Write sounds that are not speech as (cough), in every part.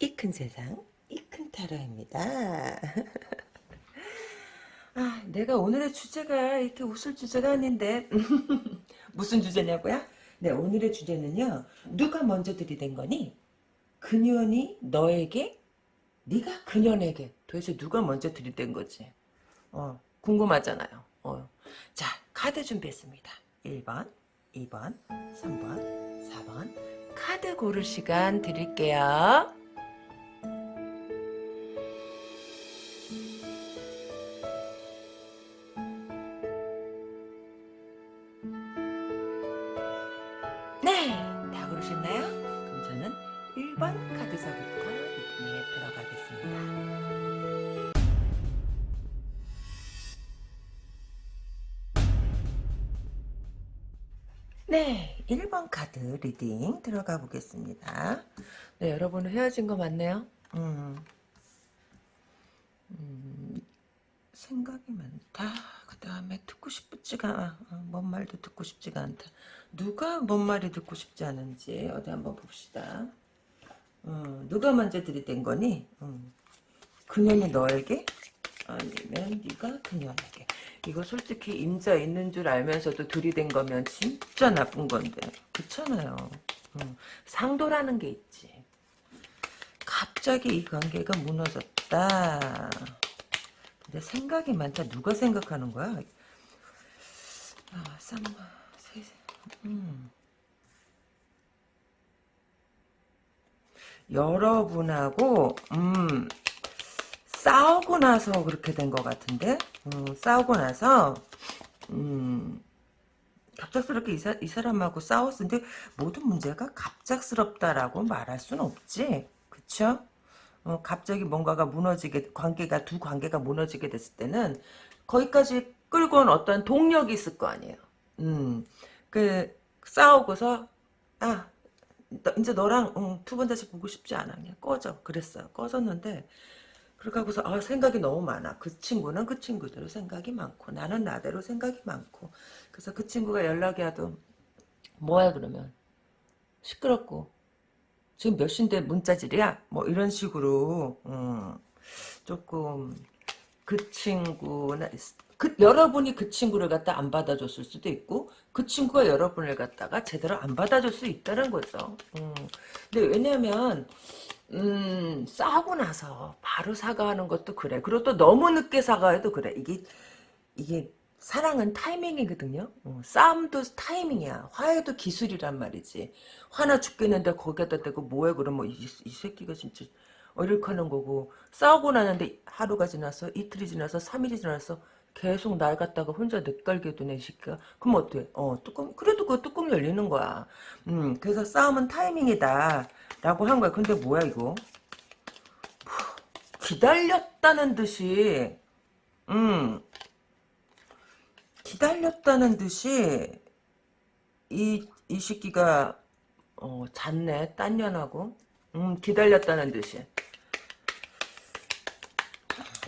이 큰 세상 이 큰 타로입니다. (laughs) 아, 내가 오늘의 주제가 이렇게 웃을 주제가 아닌데 (laughs) 무슨 주제냐고요? 네, 오늘의 주제는요. 누가 먼저 들이댄 거니? 그년이 너에게? 네가 그년에게? 도대체 누가 먼저 들이댄 거지? 어, 궁금하잖아요. 어. 자, 카드 준비했습니다. 1번, 2번, 3번, 4번 카드 고를 시간 드릴게요. 카드 reading 들어가 보겠습니다. 네, 여러분은 헤어진 거 맞네요? 음, 음, 생각이 많다. 그 다음에 듣고 싶지가, 어, 뭔 말도 듣고 싶지가 않다. 누가 뭔 말이 듣고 싶지 않은지 어디 한번 봅시다. 어, 누가 먼저 들이댄 거니? 음, 그년이 너에게? 아니면 네가 그년에게? 이거 솔직히 임자 있는 줄 알면서도 들이댄 거면 진짜 나쁜 건데 그렇잖아요. 음, 상도라는 게 있지. 갑자기 이 관계가 무너졌다. 근데 생각이 많다. 누가 생각하는 거야? 아, 쌈, 세, 음. 여러분하고 음, 싸우고 나서 그렇게 된 것 같은데? 음, 싸우고 나서 음, 갑작스럽게 이, 사, 이 사람하고 싸웠는데 모든 문제가 갑작스럽다라고 말할 수는 없지. 그쵸? 어, 갑자기 뭔가가 무너지게 관계가 두 관계가 무너지게 됐을 때는 거기까지 끌고 온 어떤 동력이 있을 거 아니에요. 음, 그 싸우고서 아 너, 이제 너랑 응, 두번 다시 보고 싶지 않아. 그냥 꺼져. 그랬어요. 꺼졌는데 그렇게 하고서 아 생각이 너무 많아. 그 친구는 그 친구대로 생각이 많고 나는 나대로 생각이 많고. 그래서 그 친구가 연락이 와도 뭐야 그러면? 시끄럽고. 지금 몇 시인데 문자질이야? 뭐 이런 식으로 음, 조금 그 친구나 그 여러분이 그 친구를 갖다 안 받아줬을 수도 있고 그 친구가 여러분을 갖다가 제대로 안 받아줄 수 있다는 거죠. 음. 근데 왜냐면 음, 싸우고 나서 바로 사과하는 것도 그래. 그리고 또 너무 늦게 사과해도 그래. 이게 이게 사랑은 타이밍이거든요. 어, 싸움도 타이밍이야. 화해도 기술이란 말이지. 화나 죽겠는데 거기에다 대고 뭐해 그러면 이, 이 새끼가 진짜 어, 하는 거고 싸우고 나는데 하루가 지나서 이틀이 지나서 3일이 지나서 계속 날 갖다가 혼자 넷갈게 두네 새끼가 그럼 어때? 어 뚜껑 그래도 그 뚜껑 열리는 거야. 음 그래서 싸움은 타이밍이다 라고 한 거야. 근데 뭐야 이거? 기다렸다는 듯이 음 기다렸다는 듯이 이, 이 새끼가 어, 잤네 딴 년하고 음 기다렸다는 듯이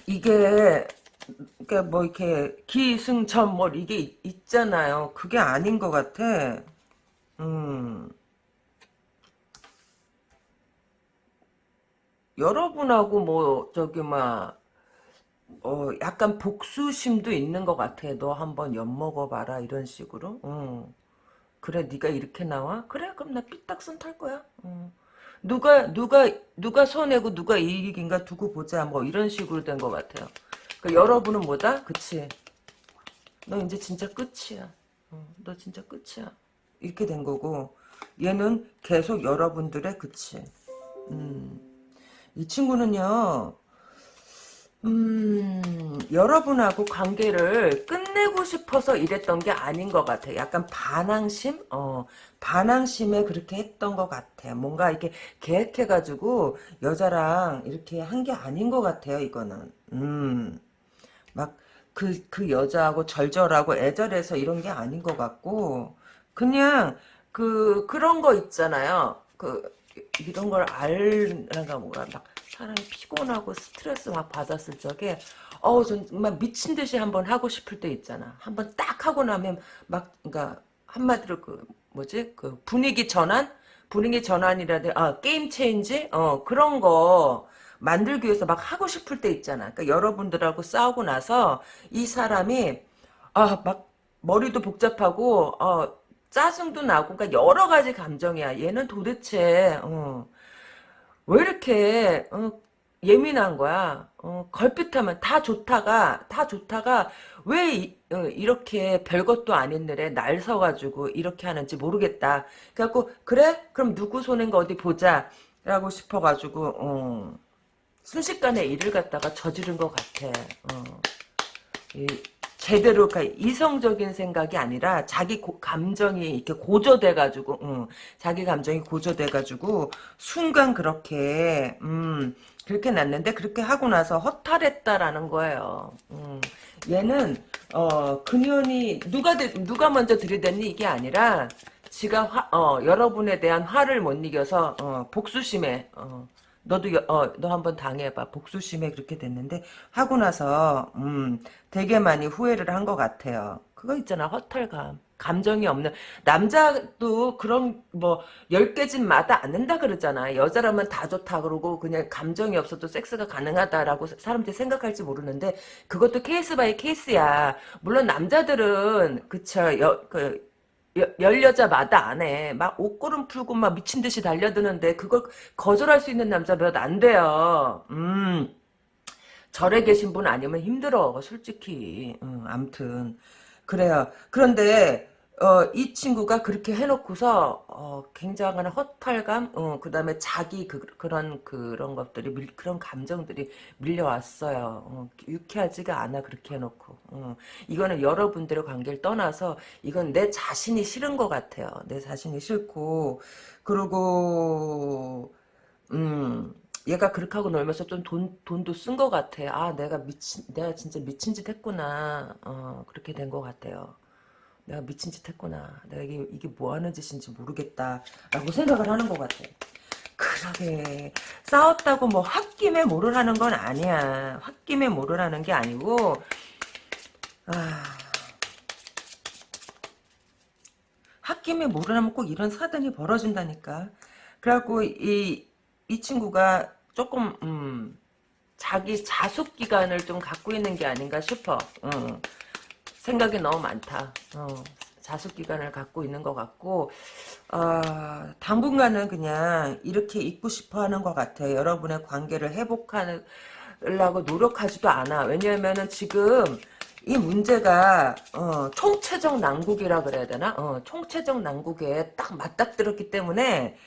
이게 그러니까 뭐 이렇게 기승전 뭐 이게 있잖아요. 그게 아닌 것 같아. 음. 여러분하고 뭐 저기 막 어, 약간 복수심도 있는 것 같아. 너 한번 엿먹어봐라 이런 식으로. 응. 그래 네가 이렇게 나와? 그래 그럼 나 삐딱선 탈 거야. 응. 누가 누가 누가 손해고 누가 이익인가 두고 보자 뭐 이런 식으로 된 것 같아요. 그 여러분은 뭐다? 그치? 너 이제 진짜 끝이야. 어, 너 진짜 끝이야. 이렇게 된 거고 얘는 계속 여러분들의 그치. 음. 이 친구는요. 음, 여러분하고 관계를 끝내고 싶어서 이랬던 게 아닌 것 같아요. 약간 반항심? 어, 반항심에 그렇게 했던 것 같아요. 뭔가 이렇게 계획해가지고 여자랑 이렇게 한 게 아닌 것 같아요, 이거는. 음. 막, 그, 그 여자하고 절절하고 애절해서 이런 게 아닌 것 같고, 그냥, 그, 그런 거 있잖아요. 그, 이런 걸 알란가 뭐가 막 사람이 피곤하고 스트레스 막 받았을 적에 어우 정말 미친 듯이 한번 하고 싶을 때 있잖아. 한번 딱 하고 나면 막 그러니까 한마디로 그 뭐지 그 분위기 전환 분위기 전환이라든 아 게임 체인지 어 그런 거 만들기 위해서 막 하고 싶을 때 있잖아. 그러니까 여러분들하고 싸우고 나서 이 사람이 아 막 머리도 복잡하고 어 짜증도 나고 그러니까 여러 가지 감정이야. 얘는 도대체 어, 왜 이렇게 어, 예민한 거야. 어, 걸핏하면 다 좋다가 다 좋다가 왜 이, 렇게 별것도 아닌 일에 날 서가지고 이렇게 하는지 모르겠다. 그래갖고 그래? 그럼 누구 손인 거 어디 보자. 라고 싶어가지고 어, 순식간에 일을 갖다가 저지른 것 같아. 어. 이, 제대로 그러니까 이성적인 생각이 아니라 자기 고, 감정이 이렇게 고조돼 가지고 음, 자기 감정이 고조돼 가지고 순간 그렇게 음, 그렇게 났는데 그렇게 하고 나서 허탈했다라는 거예요. 음, 얘는 어, 그년이 누가 누가 먼저 들이댔니 이게 아니라 지가 화, 어, 여러분에 대한 화를 못 이겨서 어, 복수심에 어, 너도 어, 너 한번 당해봐. 복수심에 그렇게 됐는데 하고 나서 음, 되게 많이 후회를 한 것 같아요. 그거 있잖아 허탈감. 감정이 없는 남자도 그런 뭐 열 계집 마다 않는다 그러잖아. 여자라면 다 좋다 그러고 그냥 감정이 없어도 섹스가 가능하다라고 사람들이 생각할지 모르는데 그것도 case by case야. 물론 남자들은 그쵸 여, 그 열 여자마다 안 해. 막 옷걸음 풀고 막 미친 듯이 달려드는데 그걸 거절할 수 있는 남자 몇 안 돼요. 음. 절에 계신 분 아니면 힘들어. 솔직히. 음, 암튼. 그래요. 그런데 어, 이 친구가 그렇게 해놓고서 어, 굉장한 허탈감, 어, 그 다음에 자기 그, 런 그런 것들이 밀, 그런 감정들이 밀려왔어요. 어, 유쾌하지가 않아 그렇게 해놓고. 어, 이거는 여러분들의 관계를 떠나서 이건 내 자신이 싫은 것 같아요. 내 자신이 싫고 그리고 음. 얘가 그렇게 하고 놀면서 좀 돈, 돈도 쓴 것 같아. 아, 내가 미친, 내가 진짜 미친 짓 했구나. 어, 그렇게 된 것 같아요. 내가 미친 짓 했구나. 내가 이게, 이게 뭐 하는 짓인지 모르겠다. 라고 생각을 하는 것 같아. 그러게. 싸웠다고 뭐 홧김에 하는 건 아니야. 홧김에 하는 게 아니고, 아. 홧김에 하면 꼭 이런 사단이 벌어진다니까. 그래갖고, 이, 이 친구가 조금, 음, 자기 자숙 기간을 좀 갖고 있는 게 아닌가 싶어. 어. 생각이 너무 많다. 어, 자숙 기간을 갖고 있는 것 같고 어, 당분간은 그냥 이렇게 있고 싶어 하는 것 같아. 여러분의 관계를 회복하려고 노력하지도 않아. 왜냐하면 지금 이 문제가 어, 총체적 난국이라 그래야 되나? 어, 총체적 난국에 딱 맞닥뜨렸기 때문에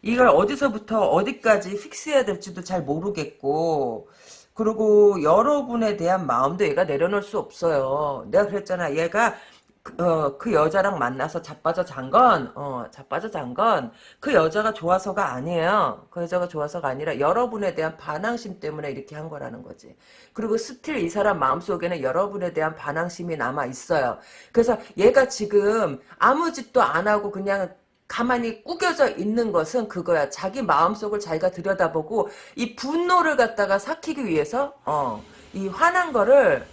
이걸 어디서부터 어디까지 픽스해야 될지도 잘 모르겠고 그리고 여러분에 대한 마음도 얘가 내려놓을 수 없어요. 내가 그랬잖아. 얘가 그, 어, 그 여자랑 만나서 자빠져 잔 건, 어, 자빠져 잔 건, 그 여자가 좋아서가 아니에요. 그 여자가 좋아서가 아니라 여러분에 대한 반항심 때문에 이렇게 한 거라는 거지. 그리고 still 이 사람 마음속에는 여러분에 대한 반항심이 남아 있어요. 그래서 얘가 지금 아무 짓도 안 하고 그냥 가만히 꾸겨져 있는 것은 그거야. 자기 마음속을 자기가 들여다보고 이 분노를 갖다가 삭히기 위해서 어, 이 화난 거를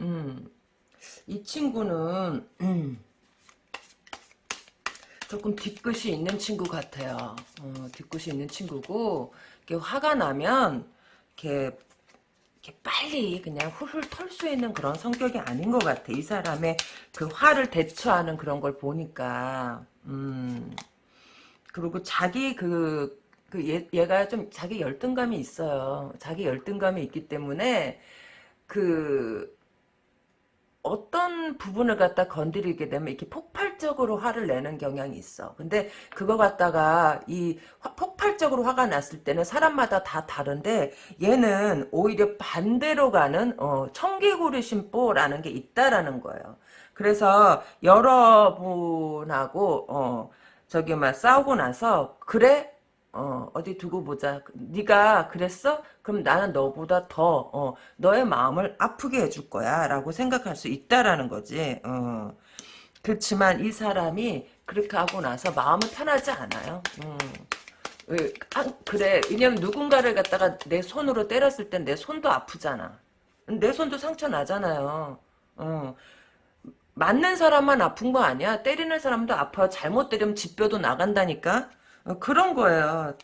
음, 이 친구는 음, 조금 뒤끝이 있는 친구 같아요. 어, 뒤끝이 있는 친구고 이렇게 화가 나면 이렇게 이렇게 빨리 그냥 훌훌 털 수 있는 그런 성격이 아닌 것 같아. 이 사람의 그 화를 대처하는 그런 걸 보니까. 음. 그리고 자기 그, 그 얘, 얘가 좀 자기 열등감이 있어요. 자기 열등감이 있기 때문에 그 어떤 부분을 갖다 건드리게 되면 이렇게 폭발적으로 화를 내는 경향이 있어. 근데 그거 갖다가 이 화, 폭발적으로 화가 났을 때는 사람마다 다 다른데 얘는 오히려 반대로 가는 어, 청개구리 심보라는 게 있다라는 거예요. 그래서 여러분하고 어, 저기 막 싸우고 나서 그래 어, 어디 두고 보자. 네가 그랬어? 그럼 나는 너보다 더 어, 너의 마음을 아프게 해줄 거야 라고 생각할 수 있다라는 거지. 어. 그렇지만 이 사람이 그렇게 하고 나서 마음은 편하지 않아요. 음. 아, 그래. 왜냐면 누군가를 갖다가 내 손으로 때렸을 땐 내 손도 아프잖아. 내 손도 상처 나잖아요. 어. 맞는 사람만 아픈 거 아니야. 때리는 사람도 아파. 잘못 때리면 집뼈도 나간다니까. 어, 그런 거예요.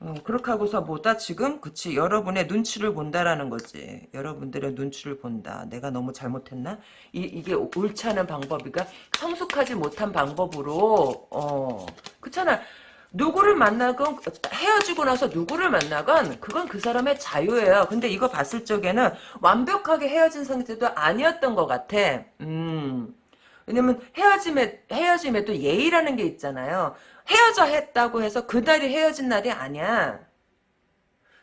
어, 그렇게 하고서 뭐다? 지금? 그치. 여러분의 눈치를 본다라는 거지. 여러분들의 눈치를 본다. 내가 너무 잘못했나? 이, 이게 옳지 않은 방법이가 성숙하지 못한 방법으로 어 그렇잖아. 누구를 만나건 헤어지고 나서 누구를 만나건 그건 그 사람의 자유예요. 근데 이거 봤을 적에는 완벽하게 헤어진 상태도 아니었던 것 같아. 음. 왜냐면 헤어짐에 헤어짐에 또 예의라는 게 있잖아요 헤어져 했다고 해서 그날이 헤어진 날이 아니야.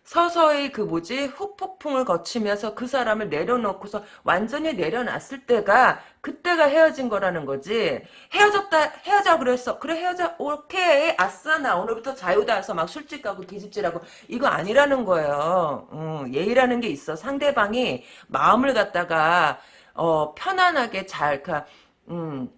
서서히 그 뭐지 후폭풍을 거치면서 그 사람을 내려놓고서 완전히 내려놨을 때가 그때가 헤어진 거라는 거지. 헤어졌다 헤어져 그랬어. 그래 헤어져. 오케이. 아싸 나 오늘부터 자유다 해서 막 술집 가고 기집질하고 이거 아니라는 거예요. 어, 예의라는 게 있어. 상대방이 마음을 갖다가 어, 편안하게 잘 그, 음,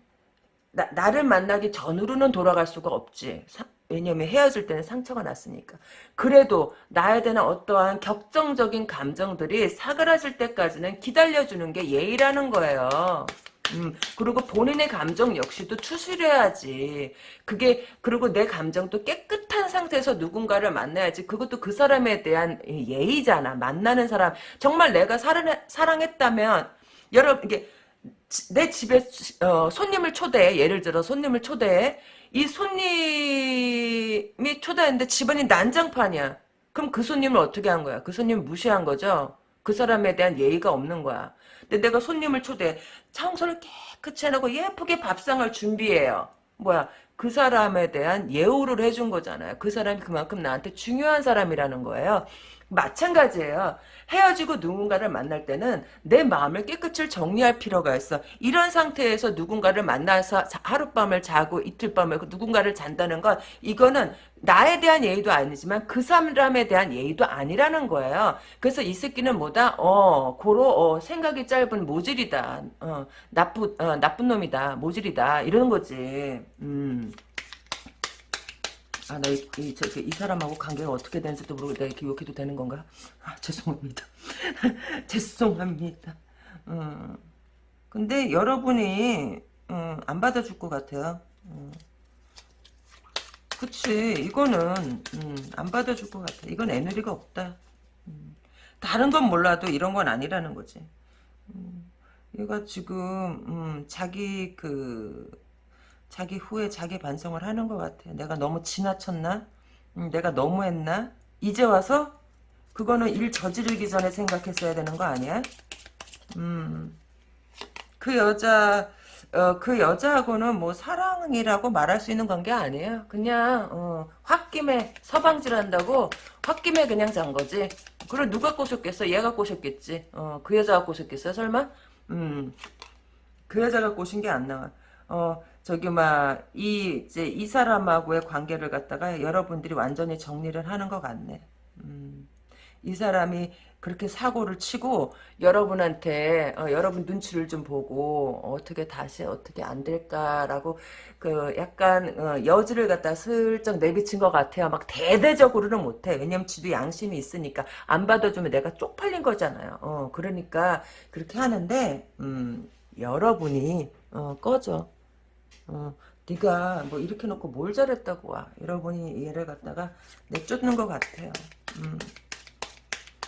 나, 나를 만나기 전으로는 돌아갈 수가 없지. 사, 왜냐면 헤어질 때는 상처가 났으니까. 그래도 나에 대한 어떠한 격정적인 감정들이 사그라질 때까지는 기다려주는 게 예의라는 거예요. 음, 그리고 본인의 감정 역시도 추스려야지. 그게, 그리고 내 감정도 깨끗한 상태에서 누군가를 만나야지. 그것도 그 사람에 대한 예의잖아. 만나는 사람. 정말 내가 사랑, 사랑했다면, 여러분, 이게, 내 집에 어, 손님을 초대해. 예를 들어 손님을 초대해. 이 손님이 초대했는데 집안이 난장판이야. 그럼 그 손님을 어떻게 한 거야? 그 손님을 무시한 거죠? 그 사람에 대한 예의가 없는 거야. 근데 내가 손님을 초대해. 청소를 깨끗이 해놓고 예쁘게 밥상을 준비해요. 뭐야? 그 사람에 대한 예우를 해준 거잖아요. 그 사람이 그만큼 나한테 중요한 사람이라는 거예요. 마찬가지예요. 헤어지고 누군가를 만날 때는 내 마음을 깨끗이 정리할 필요가 있어. 이런 상태에서 누군가를 만나서 하룻밤을 자고 이틀밤을 누군가를 잔다는 건 이거는 나에 대한 예의도 아니지만 그 사람에 대한 예의도 아니라는 거예요. 그래서 이 새끼는 뭐다? 어, 고로 어, 생각이 짧은 모질이다. 어, 나쁜 어, 나쁜 놈이다. 모질이다. 이러는 거지. 음. 아, 나 이, 이, 저, 이 사람하고 관계가 어떻게 되는지도 모르고 내가 이렇게 욕해도 되는 건가? 아, 죄송합니다. (laughs) 죄송합니다. 음, 근데 여러분이 음, 안 받아줄 것 같아요. 음. 그치 이거는 음, 안 받아줄 것 같아. 이건 에너지가 없다. 음. 다른 건 몰라도 이런 건 아니라는 거지. 음, 얘가 지금 음, 자기 그 자기 후에 자기 반성을 하는 것 같아. 내가 너무 지나쳤나? 음, 내가 너무 했나? 이제 와서 그거는 일 저지르기 전에 생각했어야 되는 거 아니야? 음, 그 여자 어, 그 여자하고는 뭐 사랑이라고 말할 수 있는 관계 아니에요. 그냥 어, 홧김에 서방질 한다고 홧김에 그냥 잔 거지. 그걸 누가 꼬셨겠어? 얘가 꼬셨겠지. 어, 그 여자가 꼬셨겠어요? 설마? 음, 그 여자가 꼬신 게 안 나와. 어, 저기 막 이 이제 이 사람하고의 관계를 갖다가 여러분들이 완전히 정리를 하는 것 같네. 음, 이 사람이 그렇게 사고를 치고 여러분한테 어, 여러분 눈치를 좀 보고 어떻게 다시 어떻게 안 될까라고 그 약간 어, 여지를 갖다 슬쩍 내비친 것 같아요. 막 대대적으로는 못해. 왜냐면 지도 양심이 있으니까 안 받아주면 내가 쪽팔린 거잖아요. 어, 그러니까 그렇게 하는데 음, 여러분이 어, 꺼져. 어, 네가 뭐 이렇게 놓고 뭘 잘했다고 와. 여러분이 얘를 갖다가 내쫓는 것 같아요. 음.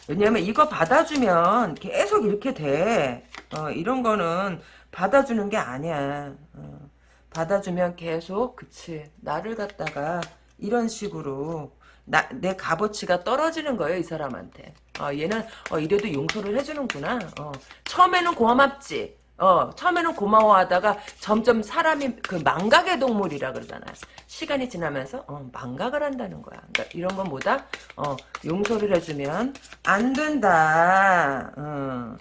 왜냐면 이거 받아주면 계속 이렇게 돼. 어, 이런 거는 받아주는 게 아니야. 어, 받아주면 계속 그치 나를 갖다가 이런 식으로 나, 내 값어치가 떨어지는 거예요 이 사람한테. 어, 얘는 어, 이래도 용서를 해주는구나. 어, 처음에는 고맙지. 어, 처음에는 고마워하다가 점점 사람이 그 망각의 동물이라 그러잖아요. 시간이 지나면서 어, 망각을 한다는 거야. 그러니까 이런 건 뭐다? 어, 용서를 해주면 안 된다. 어.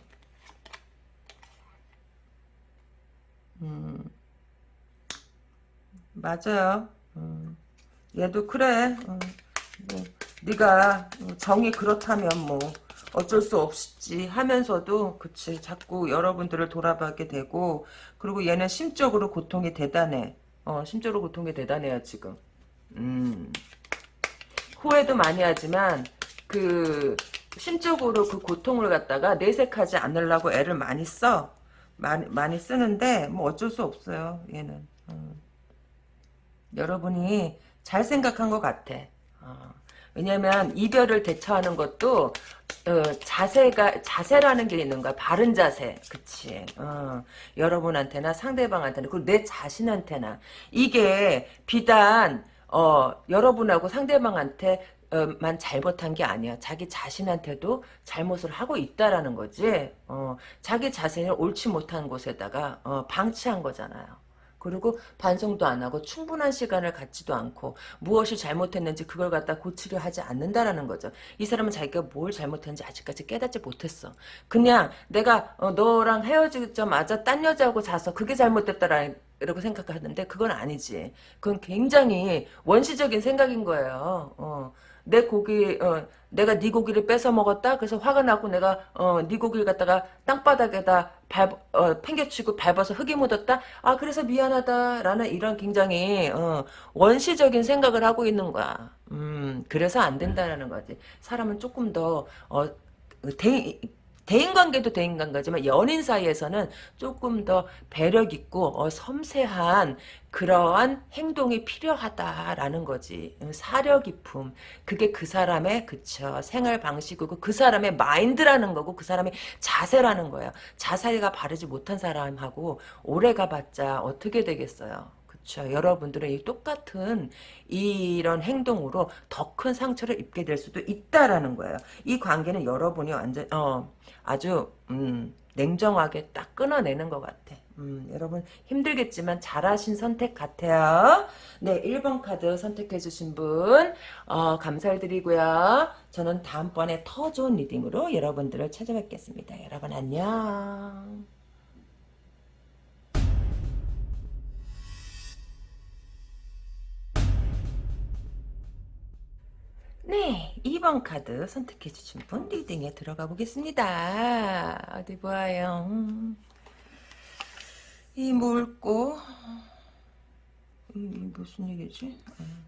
음. 맞아요. 음. 얘도 그래. 어. 뭐, 네가 정이 그렇다면 뭐 어쩔 수 없지 하면서도 그치 자꾸 여러분들을 돌아보게 되고 그리고 얘는 심적으로 고통이 대단해. 어 심적으로 고통이 대단해요 지금. 음. 후회도 많이 하지만 그 심적으로 그 고통을 갖다가 내색하지 않으려고 애를 많이 써. 많이, 많이 쓰는데 뭐 어쩔 수 없어요 얘는. 어. 여러분이 잘 생각한 것 같아. 어. 왜냐면 이별을 대처하는 것도 어, 자세가 자세라는 게 있는 거야 바른 자세 그치 어, 여러분한테나 상대방한테나 그리고 내 자신한테나 이게 비단 어, 여러분하고 상대방한테 어, 만 잘못한 게 아니야. 자기 자신한테도 잘못을 하고 있다라는 거지. 어, 자기 자신을 옳지 못한 곳에다가 어, 방치한 거잖아요. 그리고 반성도 안 하고 충분한 시간을 갖지도 않고 무엇이 잘못했는지 그걸 갖다 고치려 하지 않는다라는 거죠. 이 사람은 자기가 뭘 잘못했는지 아직까지 깨닫지 못했어. 그냥 내가 어, 너랑 헤어지자마자 딴 여자하고 자서 그게 잘못됐다라는 이라고 생각하는데 그건 아니지. 그건 굉장히 원시적인 생각인 거예요. 어. 내 고기 어, 내가 네 고기를 뺏어 먹었다. 그래서 화가 나고 내가 어, 네 고기를 갖다가 땅바닥에다 밟 어, 팽개치고 밟아서 흙이 묻었다. 아 그래서 미안하다라는 이런 굉장히 어, 원시적인 생각을 하고 있는 거야. 음 그래서 안 된다라는 거지. 사람은 조금 더 어, 대, 대인관계도 대인관계지만 연인 사이에서는 조금 더 배력 있고 어, 섬세한 그러한 행동이 필요하다라는 거지. 사려 깊음. 그게 그 사람의 그쵸 생활 방식이고 그 사람의 마인드라는 거고 그 사람의 자세라는 거예요. 자세가 바르지 못한 사람하고 오래 가봤자 어떻게 되겠어요. 그렇죠. 여러분들은 이 똑같은 이런 행동으로 더 큰 상처를 입게 될 수도 있다라는 거예요. 이 관계는 여러분이 완전 어 아주 음, 냉정하게 딱 끊어내는 것 같아. 음, 여러분 힘들겠지만 잘하신 선택 같아요. 네, 1번 카드 선택해주신 분 어, 감사를 드리고요. 저는 다음번에 더 좋은 리딩으로 여러분들을 찾아뵙겠습니다. 여러분 안녕. 네, 2번 카드 선택해 주신 분 리딩에 들어가 보겠습니다. 어디 보아요. 음. 이 물고 이 무슨 얘기지? 음.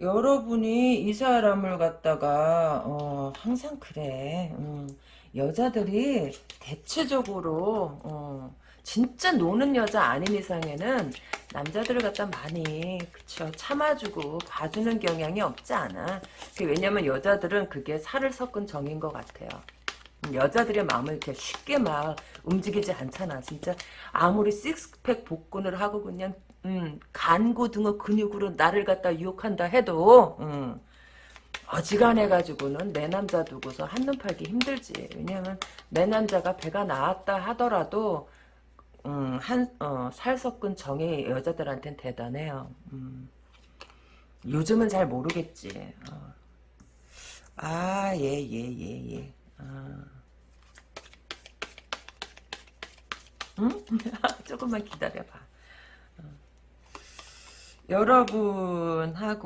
여러분이 이 사람을 갖다가 어, 항상 그래. 음. 여자들이 대체적으로 어, 진짜 노는 여자 아닌 이상에는 남자들을 갖다 많이 그쵸 참아주고 봐주는 경향이 없지 않아. 왜냐면 여자들은 그게 살을 섞은 정인 것 같아요. 여자들의 마음을 이렇게 쉽게 막 움직이지 않잖아. 진짜 아무리 식스팩 복근을 하고 그냥 음, 간고 등의 근육으로 나를 갖다 유혹한다 해도 음, 어지간해 가지고는 내 남자 두고서 한눈 팔기 힘들지. 왜냐면 내 남자가 배가 나왔다 하더라도 음, 한, 어, 살 섞은 정이 여자들한테는 대단해요. 음. 요즘은 잘 모르겠지. 어. 아, 예, 예, 예, 예. 아. 응? (laughs) 조금만 기다려봐. 어. 여러분하고,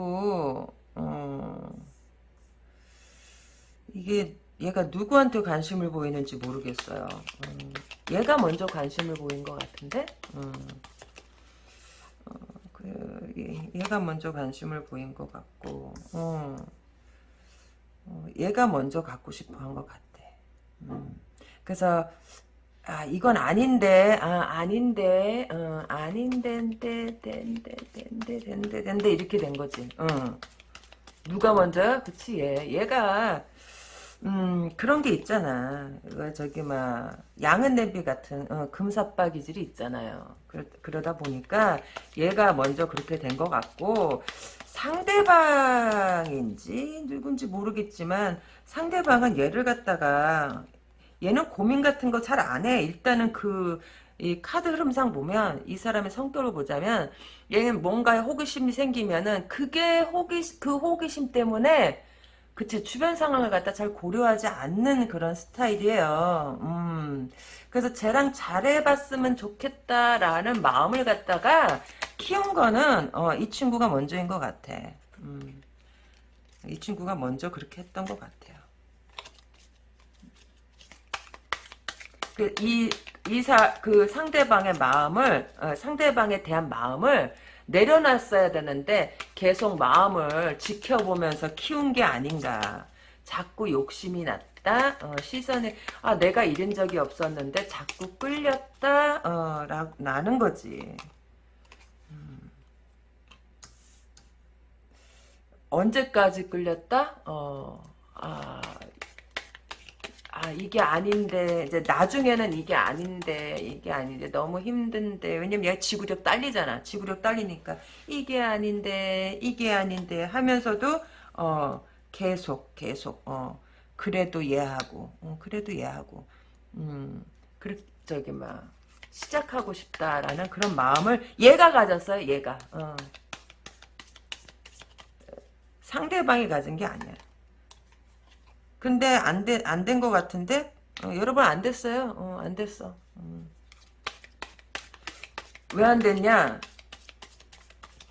어, 이게 얘가 누구한테 관심을 보이는지 모르겠어요. 음, 얘가 먼저 관심을 보인 것 같은데? 음, 어, 그, 얘 가 먼저 관심을 보인 것 같고, 어, 어, 얘가 먼저 갖고 싶어 한 것 같아. 음, 그래서, 아, 이건 아닌데, 아, 아닌데, 어, 아닌데, 된데, 된데, 된데, 된데, 된데, 이렇게 된 거지. 어. 누가 먼저? 그치, 얘. 얘가, 음 그런 게 있잖아. 저기 막 양은 냄비 같은 어, 금사빠 기질이 있잖아요. 그러, 그러다 보니까 얘가 먼저 그렇게 된 것 같고 상대방인지 누군지 모르겠지만 상대방은 얘를 갖다가 얘는 고민 같은 거 잘 안 해. 일단은 그 이 카드 흐름상 보면 이 사람의 성격을 보자면 얘는 뭔가에 호기심이 생기면은 그게 호기 그 호기심 때문에 그치 주변 상황을 갖다 잘 고려하지 않는 그런 스타일이에요. 음. 그래서 쟤랑 잘해봤으면 좋겠다라는 마음을 갖다가 키운 거는 어, 이 친구가 먼저인 것 같아. 음. 이 친구가 먼저 그렇게 했던 것 같아요. 그, 이, 이사, 그 상대방의 마음을, 어, 상대방에 대한 마음을 내려놨어야 되는데 계속 마음을 지켜보면서 키운 게 아닌가. 자꾸 욕심이 났다. 어, 시선에 아 내가 이런 적이 없었는데 자꾸 끌렸다. 어, 라, 나는 거지. 음. 언제까지 끌렸다? 어, 아, 아 이게 아닌데 이제 나중에는 이게 아닌데 이게 아닌데 너무 힘든데. 왜냐면 얘 지구력 딸리잖아. 지구력 딸리니까 이게 아닌데 이게 아닌데 하면서도 어 계속 계속 어 그래도 얘하고 어, 그래도 얘하고 음 그래 저기 막 시작하고 싶다라는 그런 마음을 얘가 가졌어요 얘가. 어. 상대방이 가진 게 아니야 근데 안 된, 안된 것 같은데? 어, 여러분 안 됐어요. 어, 안 됐어. 음. 왜안 됐냐?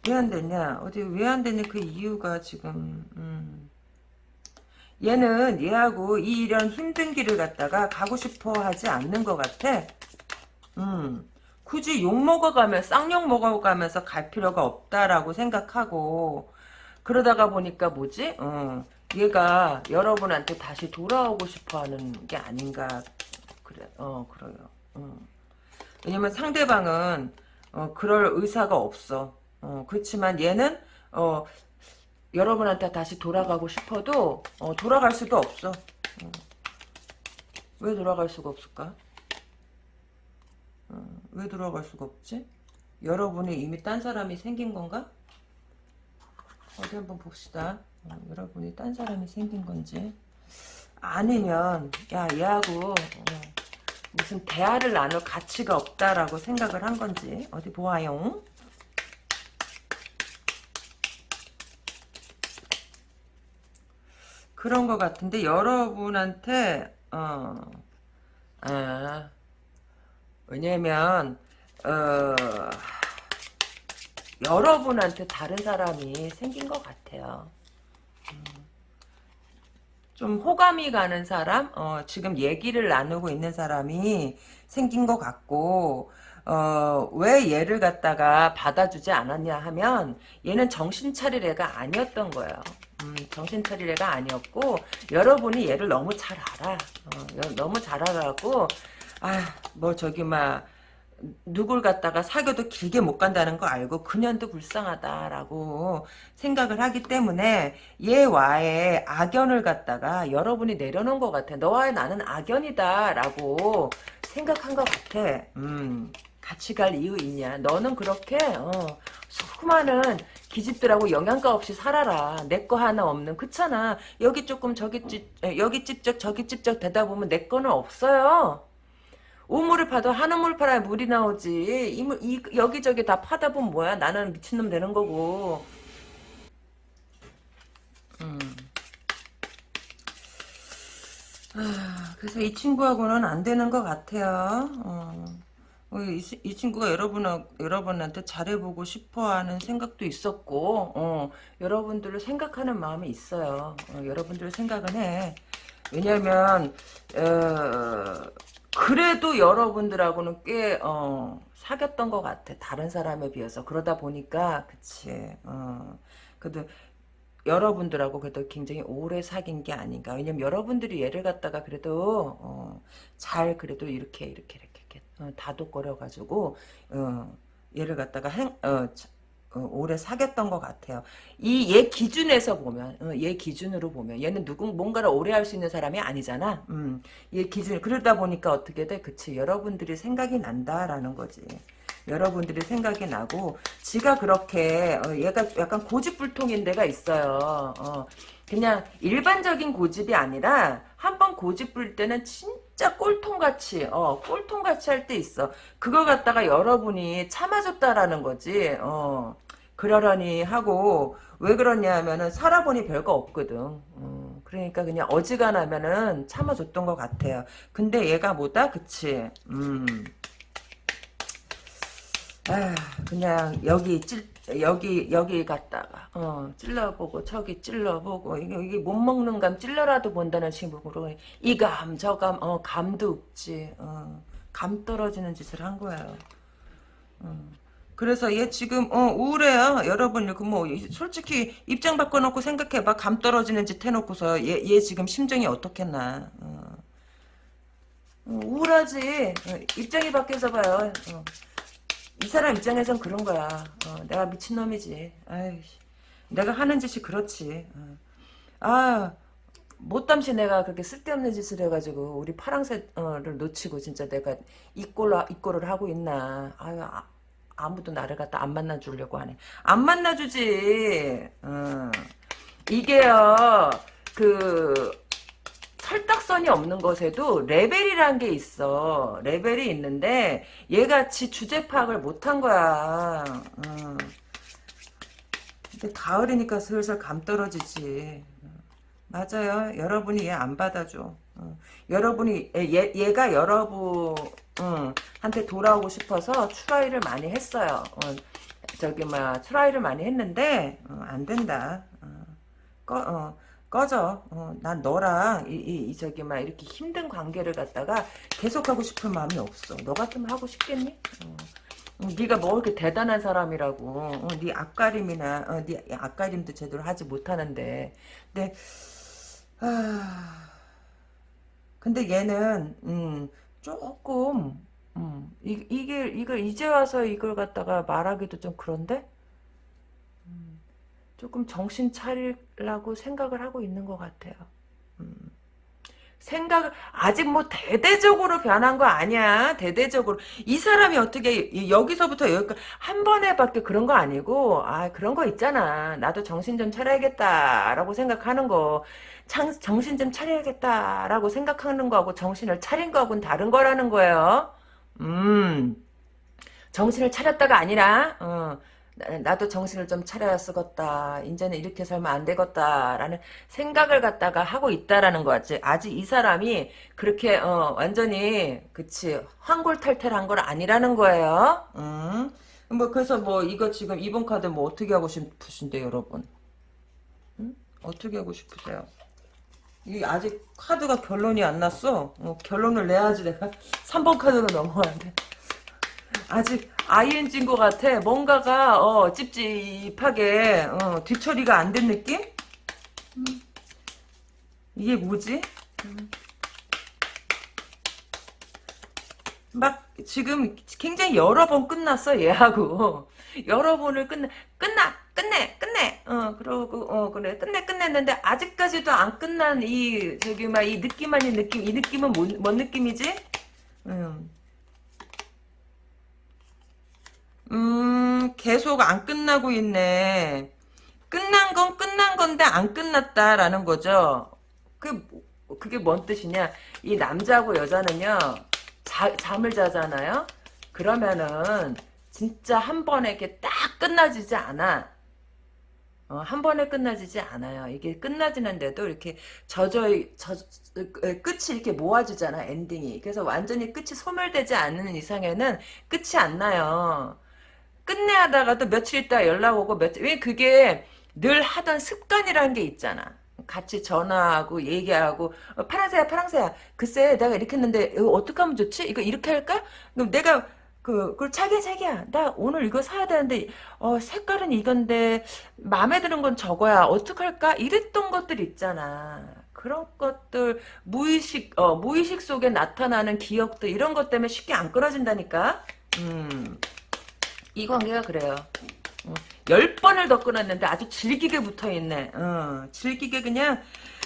왜 안 됐냐? 어디, 왜 안 됐냐? 그 이유가 지금, 음. 얘는 얘하고 이 이런 힘든 길을 갖다가 가고 싶어 하지 않는 것 같아. 음. 굳이 욕 먹어가며, 쌍욕 먹어가면서 갈 필요가 없다라고 생각하고, 그러다가 보니까 뭐지? 어. 얘가 여러분한테 다시 돌아오고 싶어하는 게 아닌가 그래 어 그래요. 어. 왜냐면 상대방은 어, 그럴 의사가 없어. 어, 그렇지만 얘는 어, 여러분한테 다시 돌아가고 싶어도 어, 돌아갈 수도 없어. 어. 왜 돌아갈 수가 없을까? 어, 왜 돌아갈 수가 없지? 여러분이 이미 딴 사람이 생긴 건가? 어디 한번 봅시다. 어, 여러분이 딴 사람이 생긴 건지. 아니면 야 얘하고 어, 무슨 대화를 나눌 가치가 없다라고 생각을 한 건지. 어디 보아요? 그런 것 같은데 여러분한테 어, 아, 왜냐면 어, 여러분한테 다른 사람이 생긴 것 같아요. 좀 호감이 가는 사람, 어, 지금 얘기를 나누고 있는 사람이 생긴 것 같고, 어, 왜 얘를 갖다가 받아주지 않았냐 하면, 얘는 정신 차릴 애가 아니었던 거예요. 음, 정신 차릴 애가 아니었고, 여러분이 얘를 너무 잘 알아. 어, 너무 잘 알아고, 아, 뭐 저기 막, 누굴 갖다가 사귀어도 길게 못 간다는 거 알고 그년도 불쌍하다라고 생각을 하기 때문에 얘와의 악연을 갖다가 여러분이 내려놓은 것 같아. 너와 나는 악연이다라고 생각한 것 같아. 음, 같이 갈 이유 있냐. 너는 그렇게 어, 수많은 기집들하고 영양가 없이 살아라. 내 거 하나 없는 그렇잖아. 여기 조금 저기 찝 여기 찝쩍 저기 찝쩍 되다 보면 내 거는 없어요. 우물을 파도 한 우물 팔아야 물이 나오지. 이, 이, 여기저기 다 파다 보면 뭐야? 나는 미친놈 되는 거고. 음. 아, 그래서 이 친구하고는 안 되는 것 같아요. 어. 어 이, 이, 친구가 여러분 여러분한테 잘해보고 싶어 하는 생각도 있었고, 어, 여러분들을 생각하는 마음이 있어요. 어, 여러분들을 생각은 해. 왜냐면, 어, 그래도 여러분들하고는 꽤 어, 사귀었던 것 같아. 다른 사람에 비해서. 그러다 보니까 그치. 어, 그래도 여러분들하고 그래도 굉장히 오래 사귄 게 아닌가. 왜냐면 여러분들이 얘를 갖다가 그래도 어, 잘 그래도 이렇게 이렇게 이렇게, 어, 다독거려가지고 어, 얘를 갖다가 행, 어, 어, 오래 사귀었던 것 같아요. 이 얘 기준에서 보면, 어, 얘 기준으로 보면, 얘는 누구 뭔가를 오래 할 수 있는 사람이 아니잖아. 음, 얘 기준 그러다 보니까 어떻게 돼? 그치 여러분들이 생각이 난다라는 거지. 여러분들이 생각이 나고 지가 그렇게 어, 얘가 약간 고집불통인 데가 있어요. 어, 그냥 일반적인 고집이 아니라 한번 고집 부릴 때는 진짜 꼴통같이 어 꼴통같이 할 때 있어. 그거 갖다가 여러분이 참아줬다라는 거지. 어 그러려니 하고 왜 그러냐 하면은 살아보니 별거 없거든. 어, 그러니까 그냥 어지간하면은 참아줬던 것 같아요. 근데 얘가 뭐다? 그치? 음. 아, 그냥 여기 찔, 여기 여기 갔다가 어, 찔러보고 저기 찔러보고 이게, 이게 못 먹는 감 찔러라도 본다는 친구로 이 감 저감 어 감도 없지 어, 감 떨어지는 짓을 한 거예요. 어, 그래서 얘 지금 어 우울해요. 여러분 그뭐 솔직히 입장 바꿔놓고 생각해봐. 감 떨어지는 짓 해놓고서 얘, 얘 지금 심정이 어떻겠나. 어. 어, 우울하지. 어, 입장이 바뀌어서 봐요. 어. 이 사람 입장에선 그런 거야. 어, 내가 미친놈이지. 아이씨. 내가 하는 짓이 그렇지. 어. 아 못담시 내가 그렇게 쓸데없는 짓을 해가지고 우리 파랑새를 놓치고 진짜 내가 이 꼴로 이 꼴을 하고 있나. 아유 아, 아무도 나를 갖다 안 만나주려고 하네. 안 만나주지. 어. 이게요. 그 설득선이 없는 것에도 레벨이란 게 있어. 레벨이 있는데 얘같이 주제 파악을 못한 거야. 어. 근데 가을이니까 슬슬 감 떨어지지. 맞아요. 여러분이 얘 안 받아줘. 어. 여러분이 얘, 얘가 여러분 응, 한테 돌아오고 싶어서 try를 많이 했어요. 어, 저기 막 try를 많이 했는데 어, 안 된다. 어, 꺼, 어, 꺼져. 어, 난 너랑 이, 이, 이 저기 막 이렇게 힘든 관계를 갖다가 계속하고 싶은 마음이 없어. 너 같으면 하고 싶겠니? 어. 네가 뭐 이렇게 대단한 사람이라고 어, 네 앞가림이나 어, 네 앞가림도 제대로 하지 못하는데 근데 아 근데 얘는 음, 조금 음, 이, 이게 이걸 이제 와서 이걸 갖다가 말하기도 좀 그런데 음, 조금 정신 차리려고 생각을 하고 있는 것 같아요. 음. 생각을 아직 뭐 대대적으로 변한 거 아니야. 대대적으로. 이 사람이 어떻게 여기서부터 여기까지 한 번에밖에 그런 거 아니고 아 그런 거 있잖아. 나도 정신 좀 차려야겠다라고 생각하는 거. 장, 정신 좀 차려야겠다라고 생각하는 거하고 정신을 차린 거하고는 다른 거라는 거예요. 음. 정신을 차렸다가 아니라 어, 나도 정신을 좀 차려야 쓰겄다. 이제는 이렇게 살면 안 되겠다라는 생각을 갖다가 하고 있다라는 거지. 아직 이 사람이 그렇게 어, 완전히 그치 황골탈퇴한 건 아니라는 거예요. 음. 뭐 그래서 뭐 이거 지금 이번 카드 뭐 어떻게 하고 싶으신데 여러분? 음? 어떻게 하고 싶으세요? 이 아직 카드가 결론이 안 났어. 어, 결론을 내야지 내가 (laughs) 3번 카드로 넘어가는데. 아직 ING인 것 같아. 뭔가가 어, 찝찝하게 어, 뒤처리가 안 된 느낌? 음. 이게 뭐지? 음. 막 지금 굉장히 여러 번 끝났어 얘하고 여러 번을 끝내 끝나 끝내 끝내 어 그러고 어 그래 끝내 끝냈는데 아직까지도 안 끝난 이 저기 막 이 느낌 아닌 느낌 이 느낌은 뭔, 뭔 느낌이지? 음. 음, 계속 안 끝나고 있네. 끝난 건 끝난 건데 안 끝났다라는 거죠. 그, 그게 뭔 뜻이냐. 이 남자하고 여자는요, 자, 잠을 자잖아요? 그러면은, 진짜 한 번에 이렇게 딱 끝나지지 않아. 어, 한 번에 끝나지지 않아요. 이게 끝나지는데도 이렇게 저저 저, 끝이 이렇게 모아주잖아 엔딩이. 그래서 완전히 끝이 소멸되지 않는 이상에는 끝이 안 나요. 끝내 하다가도 며칠 있다 연락 오고 며칠 왜 그게 늘 하던 습관이라는 게 있잖아. 같이 전화하고 얘기하고 어, 파랑새야 파랑새야 글쎄 내가 이렇게 했는데 이거 어떻게 하면 좋지? 이거 이렇게 할까? 그럼 내가 그, 그 자기야 자기야 나 오늘 이거 사야 되는데 어 색깔은 이건데 마음에 드는 건 저거야 어떡할까? 이랬던 것들 있잖아. 그런 것들 무의식 어 무의식 속에 나타나는 기억들 이런 것 때문에 쉽게 안 끊어진다니까. 음. 이 관계가 그래요. 어, 열 번을 더 끊었는데 아주 질기게 붙어있네. 어, 질기게 그냥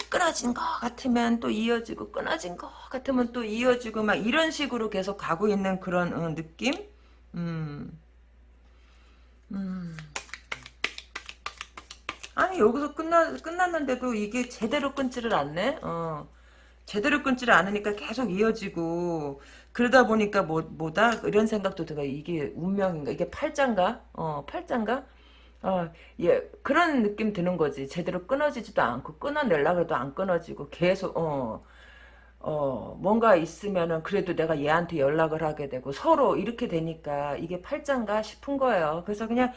끊어진 것 같으면 또 이어지고 끊어진 것 같으면 또 이어지고 막 이런 식으로 계속 가고 있는 그런 어, 느낌? 음. 음. 아니 여기서 끝나, 끝났는데도 이게 제대로 끊지를 않네? 어. 제대로 끊지를 않으니까 계속 이어지고 그러다 보니까 뭐, 뭐다? 이런 생각도 들어. 이게 운명인가? 이게 팔짱가? 어, 팔짱가? 어, 예, 그런 느낌 드는 거지. 제대로 끊어지지도 않고, 끊어내려고 해도 안 끊어지고, 계속, 어, 어, 뭔가 있으면은 그래도 내가 얘한테 연락을 하게 되고, 서로 이렇게 되니까 이게 팔짱가 싶은 거예요. 그래서 그냥,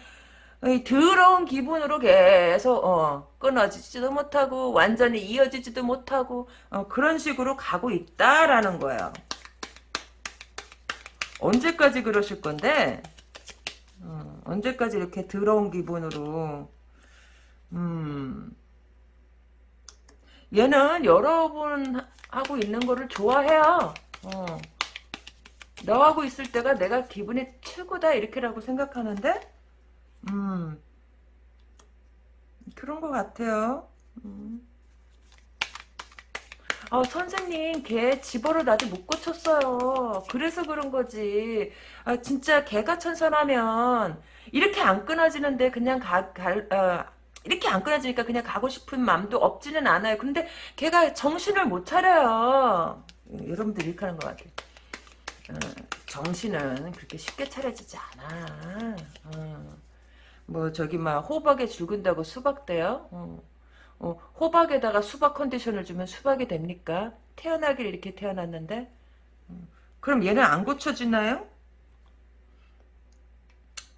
더러운 기분으로 계속 어, 끊어지지도 못하고 완전히 이어지지도 못하고 어, 그런 식으로 가고 있다라는 거예요. 언제까지 그러실 건데? 어. 언제까지 이렇게 더러운 기분으로 음 얘는 여러분 하고 있는 거를 좋아해요. 어. 너하고 있을 때가 내가 기분이 최고다 이렇게라고 생각하는데 음 그런 것 같아요. 음. 어, 선생님, 걔 집어를 아직 못 고쳤어요. 그래서 그런 거지. 아, 진짜 걔가 천선하면, 이렇게 안 끊어지는데, 그냥 가, 갈, 어, 이렇게 안 끊어지니까 그냥 가고 싶은 마음도 없지는 않아요. 근데 걔가 정신을 못 차려요. 여러분들 이렇게 하는 것 같아요. 어, 정신은 그렇게 쉽게 차려지지 않아. 어. 뭐, 저기, 막, 호박에 죽은다고 수박 돼요? 어. 어, 호박에다가 수박 컨디션을 주면 수박이 됩니까? 태어나길 이렇게 태어났는데? 음, 그럼 얘는 안 고쳐지나요?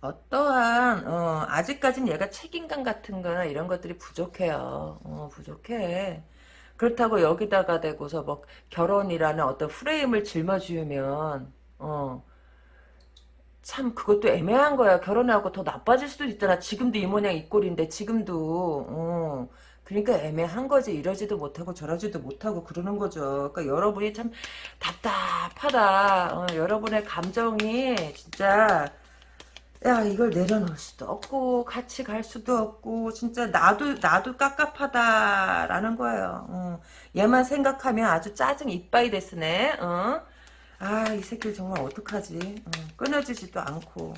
어떠한 어, 아직까진 얘가 책임감 같은 거나 이런 것들이 부족해요. 어, 부족해. 그렇다고 여기다가 대고서 뭐 결혼이라는 어떤 프레임을 짊어지면 어, 참 그것도 애매한 거야. 결혼하고 더 나빠질 수도 있잖아. 지금도 이 모양 이 꼴인데 지금도 어, 그러니까 애매한 거지. 이러지도 못하고 저러지도 못하고 그러는 거죠. 그러니까 여러분이 참 답답하다. 어, 여러분의 감정이 진짜 야 이걸 내려놓을 수도 없고 같이 갈 수도 없고 진짜 나도 나도 깝깝하다라는 거예요. 어, 얘만 생각하면 아주 짜증 이빠이 됐으네. 어? 아이 새끼 정말 어떡하지. 어, 끊어지지도 않고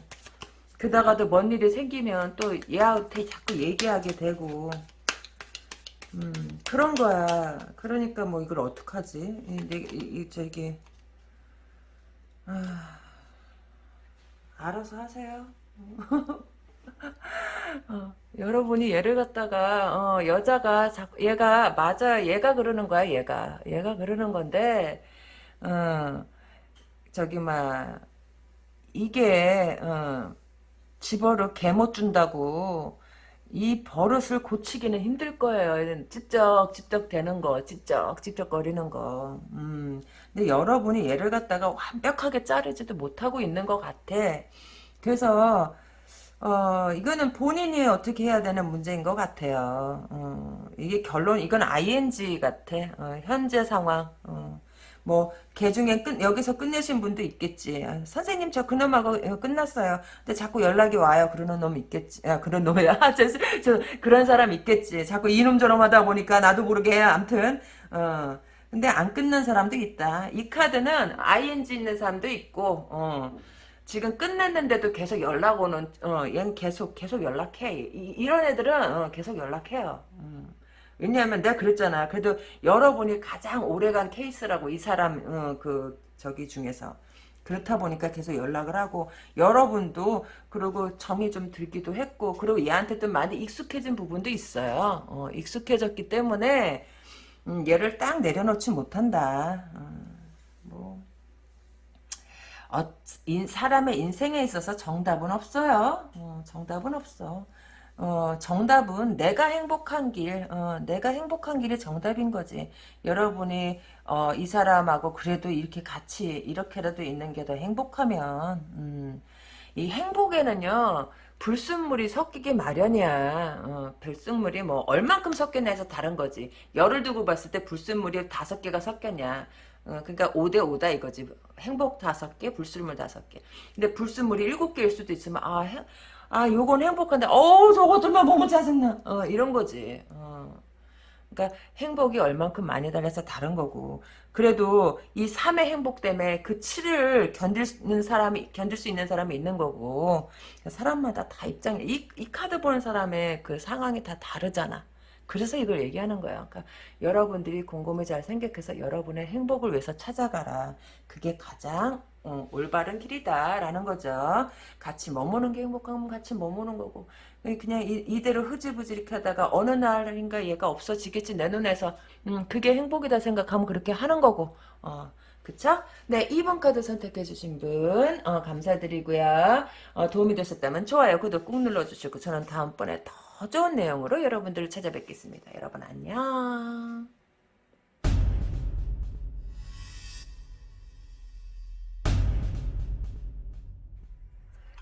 그다가도 뭔 일이 생기면 또 얘한테 자꾸 얘기하게 되고 음, 그런 거야. 그러니까 뭐 이걸 어떡하지? 이, 이, 이 저기 아, 알아서 하세요. (laughs) 어, 여러분이 얘를 갖다가 어, 여자가 자, 얘가 맞아 얘가 그러는 거야 얘가 얘가 그러는 건데 어, 저기 막 이게 어, 집어를 개못 준다고 이 버릇을 고치기는 힘들 거예요. 찝쩍찝쩍 되는 거, 찝쩍찝쩍거리는 거. 음, 근데 여러분이 얘를 갖다가 완벽하게 자르지도 못하고 있는 것 같아. 그래서 어, 이거는 본인이 어떻게 해야 되는 문제인 것 같아요. 어, 이게 결론, 이건 ing 같아. 어, 현재 상황. 어. 뭐, 개 중에 끝, 여기서 끝내신 분도 있겠지. 아, 선생님, 저 그놈하고 끝났어요. 근데 자꾸 연락이 와요. 그러는 놈 있겠지. 아, 그런 놈이야. 저, 저, 그런 사람 있겠지. 자꾸 이놈 저놈 하다 보니까 나도 모르게, 암튼, 어. 근데 안 끊는 사람도 있다. 이 카드는 ing 있는 사람도 있고, 어. 지금 끝냈는데도 계속 연락 오는, 어, 얘는 계속, 계속 연락해. 이, 런 애들은, 어, 계속 연락해요. 음. 왜냐하면 내가 그랬잖아. 그래도 여러분이 가장 오래간 케이스라고 이 사람 어, 그 저기 중에서 그렇다 보니까 계속 연락을 하고 여러분도 그리고 정이 좀 들기도 했고 그리고 얘한테 도 많이 익숙해진 부분도 있어요. 어, 익숙해졌기 때문에 음, 얘를 딱 내려놓지 못한다. 어, 뭐 어, 인, 사람의 인생에 있어서 정답은 없어요. 어, 정답은 없어. 어, 정답은 내가 행복한 길, 어, 내가 행복한 길이 정답인 거지. 여러분이 어, 이 사람하고 그래도 이렇게 같이 이렇게라도 있는 게 더 행복하면 음, 이 행복에는요 불순물이 섞이기 마련이야. 어, 불순물이 뭐 얼만큼 섞였냐 해서 다른 거지. 열을 두고 봤을 때 불순물이 다섯 개가 섞였냐. 어, 그러니까 5대 5다 이거지. 행복 다섯 개, 불순물 다섯 개. 근데 불순물이 일곱 개일 수도 있으면 아 행, 아 요건 행복한데 어우 저거 좀만 보면 짜증나 어 이런 거지 어. 그러니까 행복이 얼만큼 많이 달려서 다른 거고 그래도 이 3의 행복 때문에 그 7을 견딜 사람이 견딜 수 있는 사람이 있는 거고 사람마다 다 입장이 이, 이 카드 보는 사람의 그 상황이 다 다르잖아 그래서 이걸 얘기하는 거예요. 그러니까 여러분들이 곰곰이 잘 생각해서 여러분의 행복을 위해서 찾아가라. 그게 가장 어, 올바른 길이다라는 거죠. 같이 머무는 게 행복하면 같이 머무는 거고 그냥 이, 대로 흐지부지 이렇게 하다가 어느 날인가 얘가 없어지겠지 내 눈에서 음, 그게 행복이다 생각하면 그렇게 하는 거고 어, 그쵸? 네, 2번 카드 선택해 주신 분, 어, 감사드리고요. 어, 도움이 되셨다면 좋아요, 구독 꾹 눌러주시고, 저는 다음번에 더 좋은 내용으로 여러분들을 찾아뵙겠습니다. 여러분 안녕.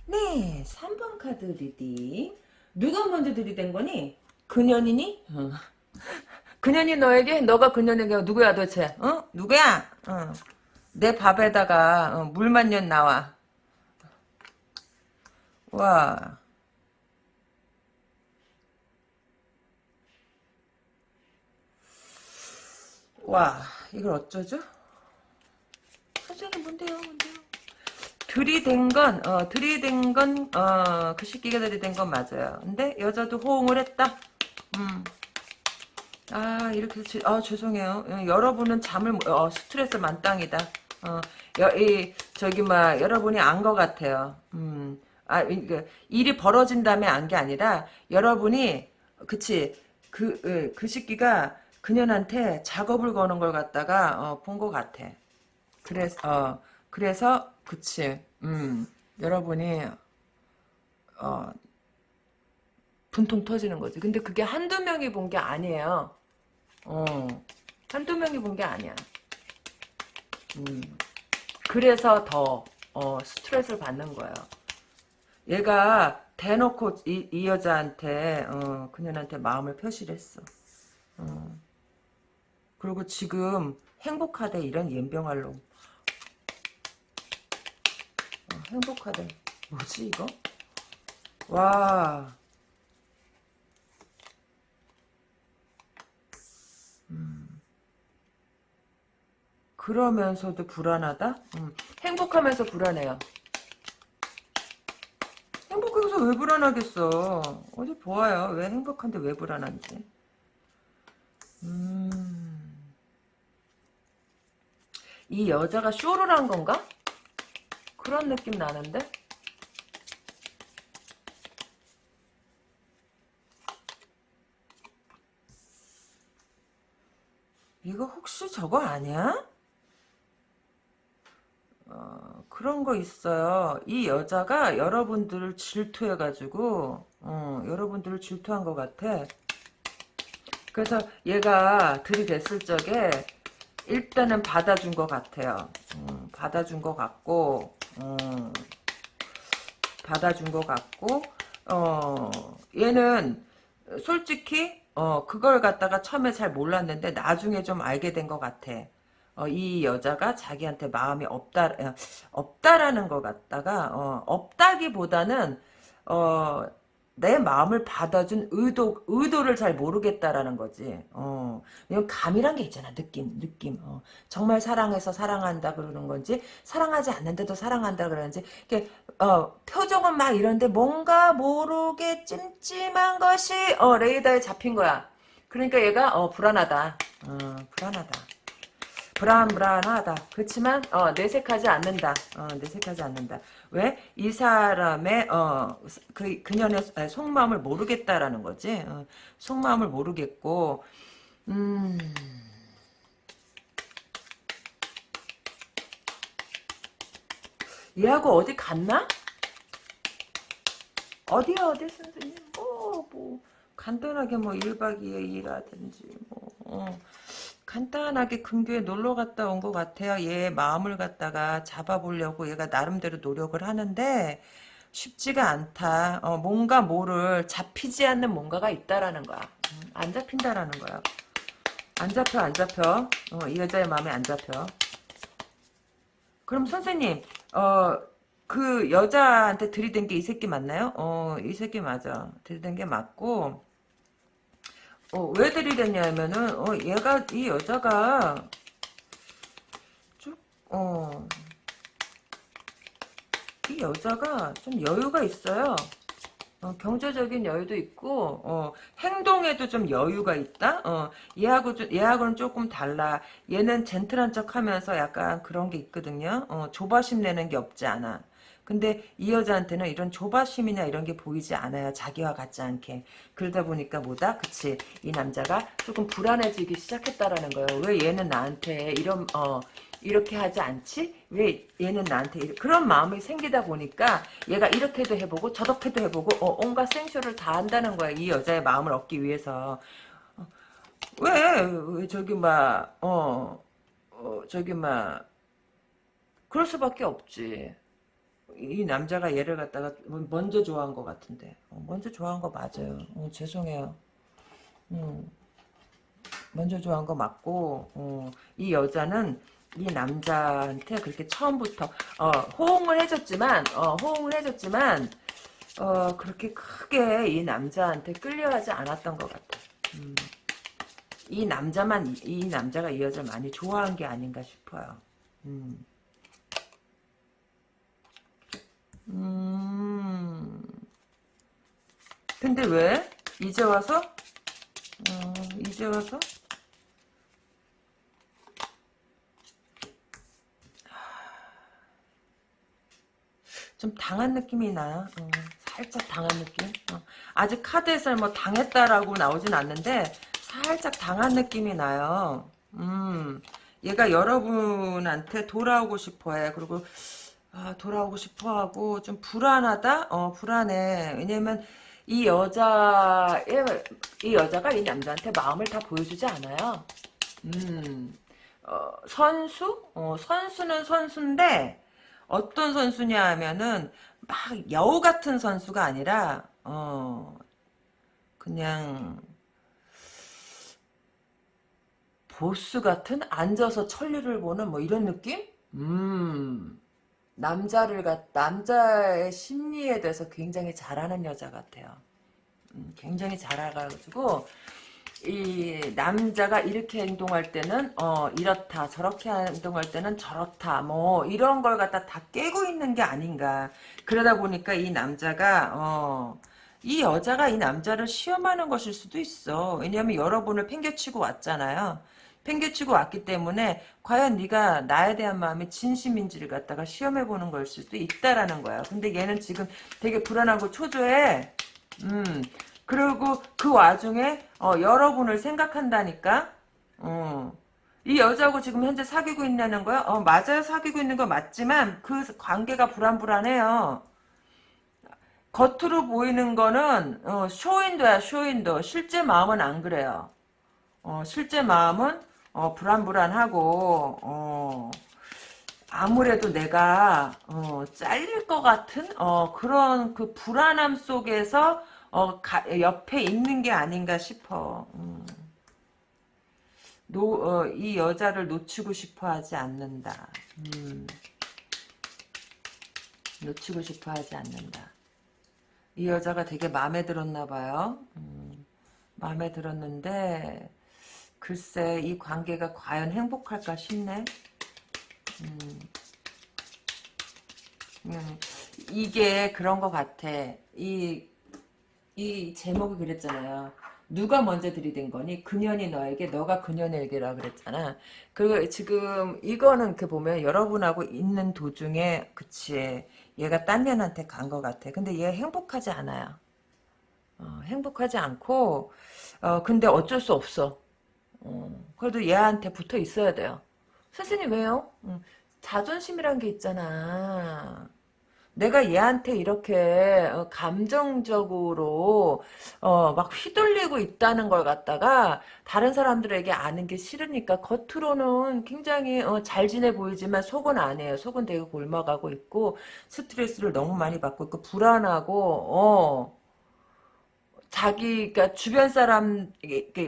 네, 3번 카드 reading. 누가 먼저 들이댄 거니? 그년이니? 어. 그년이 너에게? 너가 그년에게 누구야 도대체? 어? 누구야? 어. 내 밥에다가 어, 물 만 년 나와. 와. 와, 이걸 어쩌죠? 선생님 뭔데요, 뭔데요? 들이댄 건, 어, 들이댄 건, 어, 그 시기가 들이댄 건 맞아요. 근데 여자도 호응을 했다? 음. 아, 이렇게, 지, 아, 죄송해요. 어, 여러분은 잠을, 어, 스트레스 만땅이다. 어, 여, 이, 저기, 막, 여러분이 안 것 같아요. 음. 아, 그, 일이 벌어진 다음에 안 게 아니라, 여러분이, 그치, 그, 그, 그 시기가 그년한테 작업을 거는 걸 갖다가, 어, 본 것 같아. 그래서, 어, 그래서, 그치. 음, 여러분이, 어, 분통 터지는 거지. 근데 그게 한두 명이 본 게 아니에요. 어, 한두 명이 본 게 아니야. 음, 그래서 더, 어, 스트레스를 받는 거예요. 얘가 대놓고 이, 이 여자한테, 어, 그년한테 마음을 표시를 했어. 어. 그리고 지금 행복하대, 이런 연병할 놈. 행복하대. 뭐지 이거? 와. 음. 그러면서도 불안하다? 음. 행복하면서 불안해요. 행복해서 왜 불안하겠어? 어디 보아요. 왜 행복한데 왜 불안한지. 음. 이 여자가 쇼를 한 건가? 그런 느낌 나는데? 이거 혹시 저거 아니야? 어, 그런 거 있어요. 이 여자가 여러분들을 질투해가지고, 어, 여러분들을 질투한 것 같아. 그래서 얘가 들이댔을 적에 일단은 받아준 것 같아요. 음, 받아준 것 같고, 음, 받아준 것 같고 어 얘는 솔직히 어 그걸 갖다가 처음에 잘 몰랐는데 나중에 좀 알게 된 것 같아. 어, 이 여자가 자기한테 마음이 없다 어, 없다라는 것 같다가 어, 없다기보다는 어, 내 마음을 받아준 의도, 의도를 잘 모르겠다라는 거지. 어. 감이란 게 있잖아. 느낌, 느낌. 어. 정말 사랑해서 사랑한다 그러는 건지, 사랑하지 않는데도 사랑한다 그러는지, 이렇게, 어, 표정은 막 이런데 뭔가 모르게 찜찜한 것이, 어, 레이더에 잡힌 거야. 그러니까 얘가, 어, 불안하다. 어, 불안하다. 불안불안하다. 그렇지만 어, 내색하지 않는다. 어, 내색하지 않는다. 왜? 이 사람의 어, 그 그년의 속마음을 모르겠다라는 거지. 어, 속마음을 모르겠고 음. 얘하고 어디 갔나? 어디야 어디 선생님? 뭐, 뭐 간단하게 뭐 1박 2일 일하든지 뭐 어. 간단하게 근교에 놀러 갔다 온 것 같아요. 얘 마음을 갖다가 잡아보려고 얘가 나름대로 노력을 하는데 쉽지가 않다. 어, 뭔가 뭐를 잡히지 않는 뭔가가 있다라는 거야. 음, 안 잡힌다라는 거야. 안 잡혀 안 잡혀. 어, 이 여자의 마음에 안 잡혀. 그럼 선생님 어, 그 여자한테 들이댄 게 이 새끼 맞나요? 어, 이 새끼 맞아. 들이댄 게 맞고 어, 왜 들이댔냐면은, 어, 얘가, 이 여자가, 쭉, 어, 이 여자가 좀 여유가 있어요. 어, 경제적인 여유도 있고, 어, 행동에도 좀 여유가 있다? 어, 얘하고, 좀, 얘하고는 조금 달라. 얘는 젠틀한 척 하면서 약간 그런 게 있거든요. 어, 조바심 내는 게 없지 않아. 근데 이 여자한테는 이런 조바심이나 이런 게 보이지 않아요. 자기와 같지 않게. 그러다 보니까 뭐다? 그치. 이 남자가 조금 불안해지기 시작했다라는 거예요. 왜 얘는 나한테 이런, 어, 이렇게 하지 않지? 왜 얘는 나한테 이렇게. 그런 마음이 생기다 보니까 얘가 이렇게도 해보고 저렇게도 해보고 어, 온갖 생쇼를 다 한다는 거야. 이 여자의 마음을 얻기 위해서. 어, 왜, 왜 저기 막, 어, 어, 저기 막, 그럴 수밖에 없지. 이 남자가 얘를 갖다가 먼저 좋아한 것 같은데 어, 먼저 좋아한 거 맞아요. 어, 죄송해요. 음, 먼저 좋아한 거 맞고 어, 이 여자는 이 남자한테 그렇게 처음부터 어, 호응을 해줬지만 어, 호응을 해줬지만 어, 그렇게 크게 이 남자한테 끌려하지 않았던 것 같아. 음, 이 남자만 이, 이 남자가 이 여자를 많이 좋아한 게 아닌가 싶어요. 음. 음. 근데 왜? 이제 와서? 어, 이제 와서? 좀 당한 느낌이 나요. 어, 살짝 당한 느낌. 어, 아직 카드에서 뭐 당했다라고 나오진 않는데 살짝 당한 느낌이 나요. 음, 얘가 여러분한테 돌아오고 싶어해. 그리고 아, 돌아오고 싶어하고 좀 불안하다. 어, 불안해. 왜냐면 이 여자의 이 여자가 이 남자한테 마음을 다 보여주지 않아요. 음, 어, 선수? 어, 선수는 선수인데 어떤 선수냐 하면은 막 여우 같은 선수가 아니라 어 그냥 보스 같은 앉아서 천리를 보는 뭐 이런 느낌? 음 남자를 갖 남자의 심리에 대해서 굉장히 잘하는 여자 같아요. 음, 굉장히 잘 알아가지고 이 남자가 이렇게 행동할 때는 어 이렇다 저렇게 행동할 때는 저렇다 뭐 이런 걸 갖다 다 깨고 있는 게 아닌가. 그러다 보니까 이 남자가 어 이 여자가 이 남자를 시험하는 것일 수도 있어. 왜냐하면 여러분을 팽개치고 왔잖아요 팽개치고 왔기 때문에 과연 네가 나에 대한 마음이 진심인지를 갖다가 시험해보는 걸 수도 있다라는 거야 근데 얘는 지금 되게 불안하고 초조해 음 그리고 그 와중에 어, 여러분을 생각한다니까. 어. 이 여자하고 지금 현재 사귀고 있다는 거야? 어, 맞아요. 사귀고 있는 거 맞지만 그 관계가 불안불안해요. 겉으로 보이는 거는 어, 쇼인도야 쇼인도. 실제 마음은 안 그래요. 어, 실제 마음은 어, 불안불안하고 어, 아무래도 내가 어, 잘릴 것 같은 어, 그런 그 불안함 속에서 어, 가, 옆에 있는 게 아닌가 싶어. 음. 노, 어, 이 여자를 놓치고 싶어 하지 않는다. 음. 놓치고 싶어 하지 않는다. 이 여자가 되게 마음에 들었나 봐요. 음. 마음에 들었는데 글쎄 이 관계가 과연 행복할까 싶네. 음. 음. 이게 그런 것 같아. 이 이 제목이 그랬잖아요. 누가 먼저 들이댄 거니? 그년이 너에게, 너가 그년에게라 그랬잖아. 그, 지금, 이거는 그 보면 여러분하고 있는 도중에, 그치. 얘가 딴 년한테 간 것 같아. 근데 얘 행복하지 않아요. 어, 행복하지 않고, 어, 근데 어쩔 수 없어. 어, 그래도 얘한테 붙어 있어야 돼요. 선생님 왜요? 음, 자존심이란 게 있잖아. 내가 얘한테 이렇게 어, 감정적으로 어, 막 휘둘리고 있다는 걸 갖다가 다른 사람들에게 아는 게 싫으니까 겉으로는 굉장히 어, 잘 지내 보이지만 속은 아니에요. 속은 되게 골마가고 있고 스트레스를 너무 많이 받고 있고 불안하고 어 자기 가 주변 사람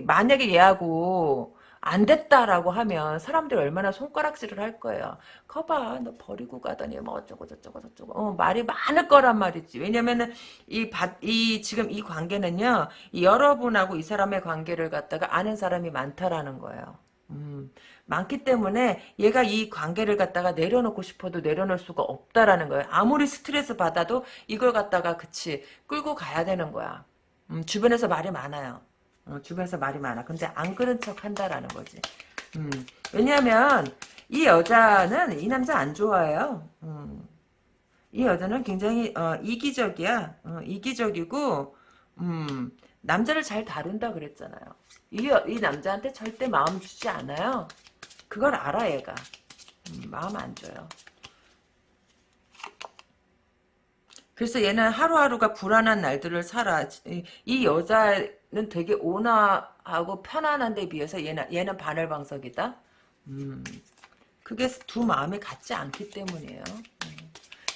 만약에 얘하고 안 됐다라고 하면 사람들이 얼마나 손가락질을 할 거예요. 거봐 너 버리고 가더니 뭐 어쩌고 저쩌고 저쩌고 어, 말이 많을 거란 말이지. 왜냐면은 이, 바, 이 지금 이 관계는요. 이 여러분하고 이 사람의 관계를 갖다가 아는 사람이 많다라는 거예요. 음, 많기 때문에 얘가 이 관계를 갖다가 내려놓고 싶어도 내려놓을 수가 없다라는 거예요. 아무리 스트레스 받아도 이걸 갖다가 그치 끌고 가야 되는 거야. 음, 주변에서 말이 많아요. 어, 주변에서 말이 많아. 근데 안 그런 척 한다라는 거지. 음, 왜냐하면 이 여자는 이 남자 안 좋아해요. 음, 이 여자는 굉장히 어, 이기적이야. 어, 이기적이고 음, 남자를 잘 다룬다 그랬잖아요. 이, 이 남자한테 절대 마음 주지 않아요. 그걸 알아 얘가. 음, 마음 안 줘요. 그래서 얘는 하루하루가 불안한 날들을 살아. 이 여자는 되게 온화하고 편안한 데 비해서 얘는, 얘는 바늘방석이다. 음, 그게 두 마음이 같지 않기 때문이에요. 음.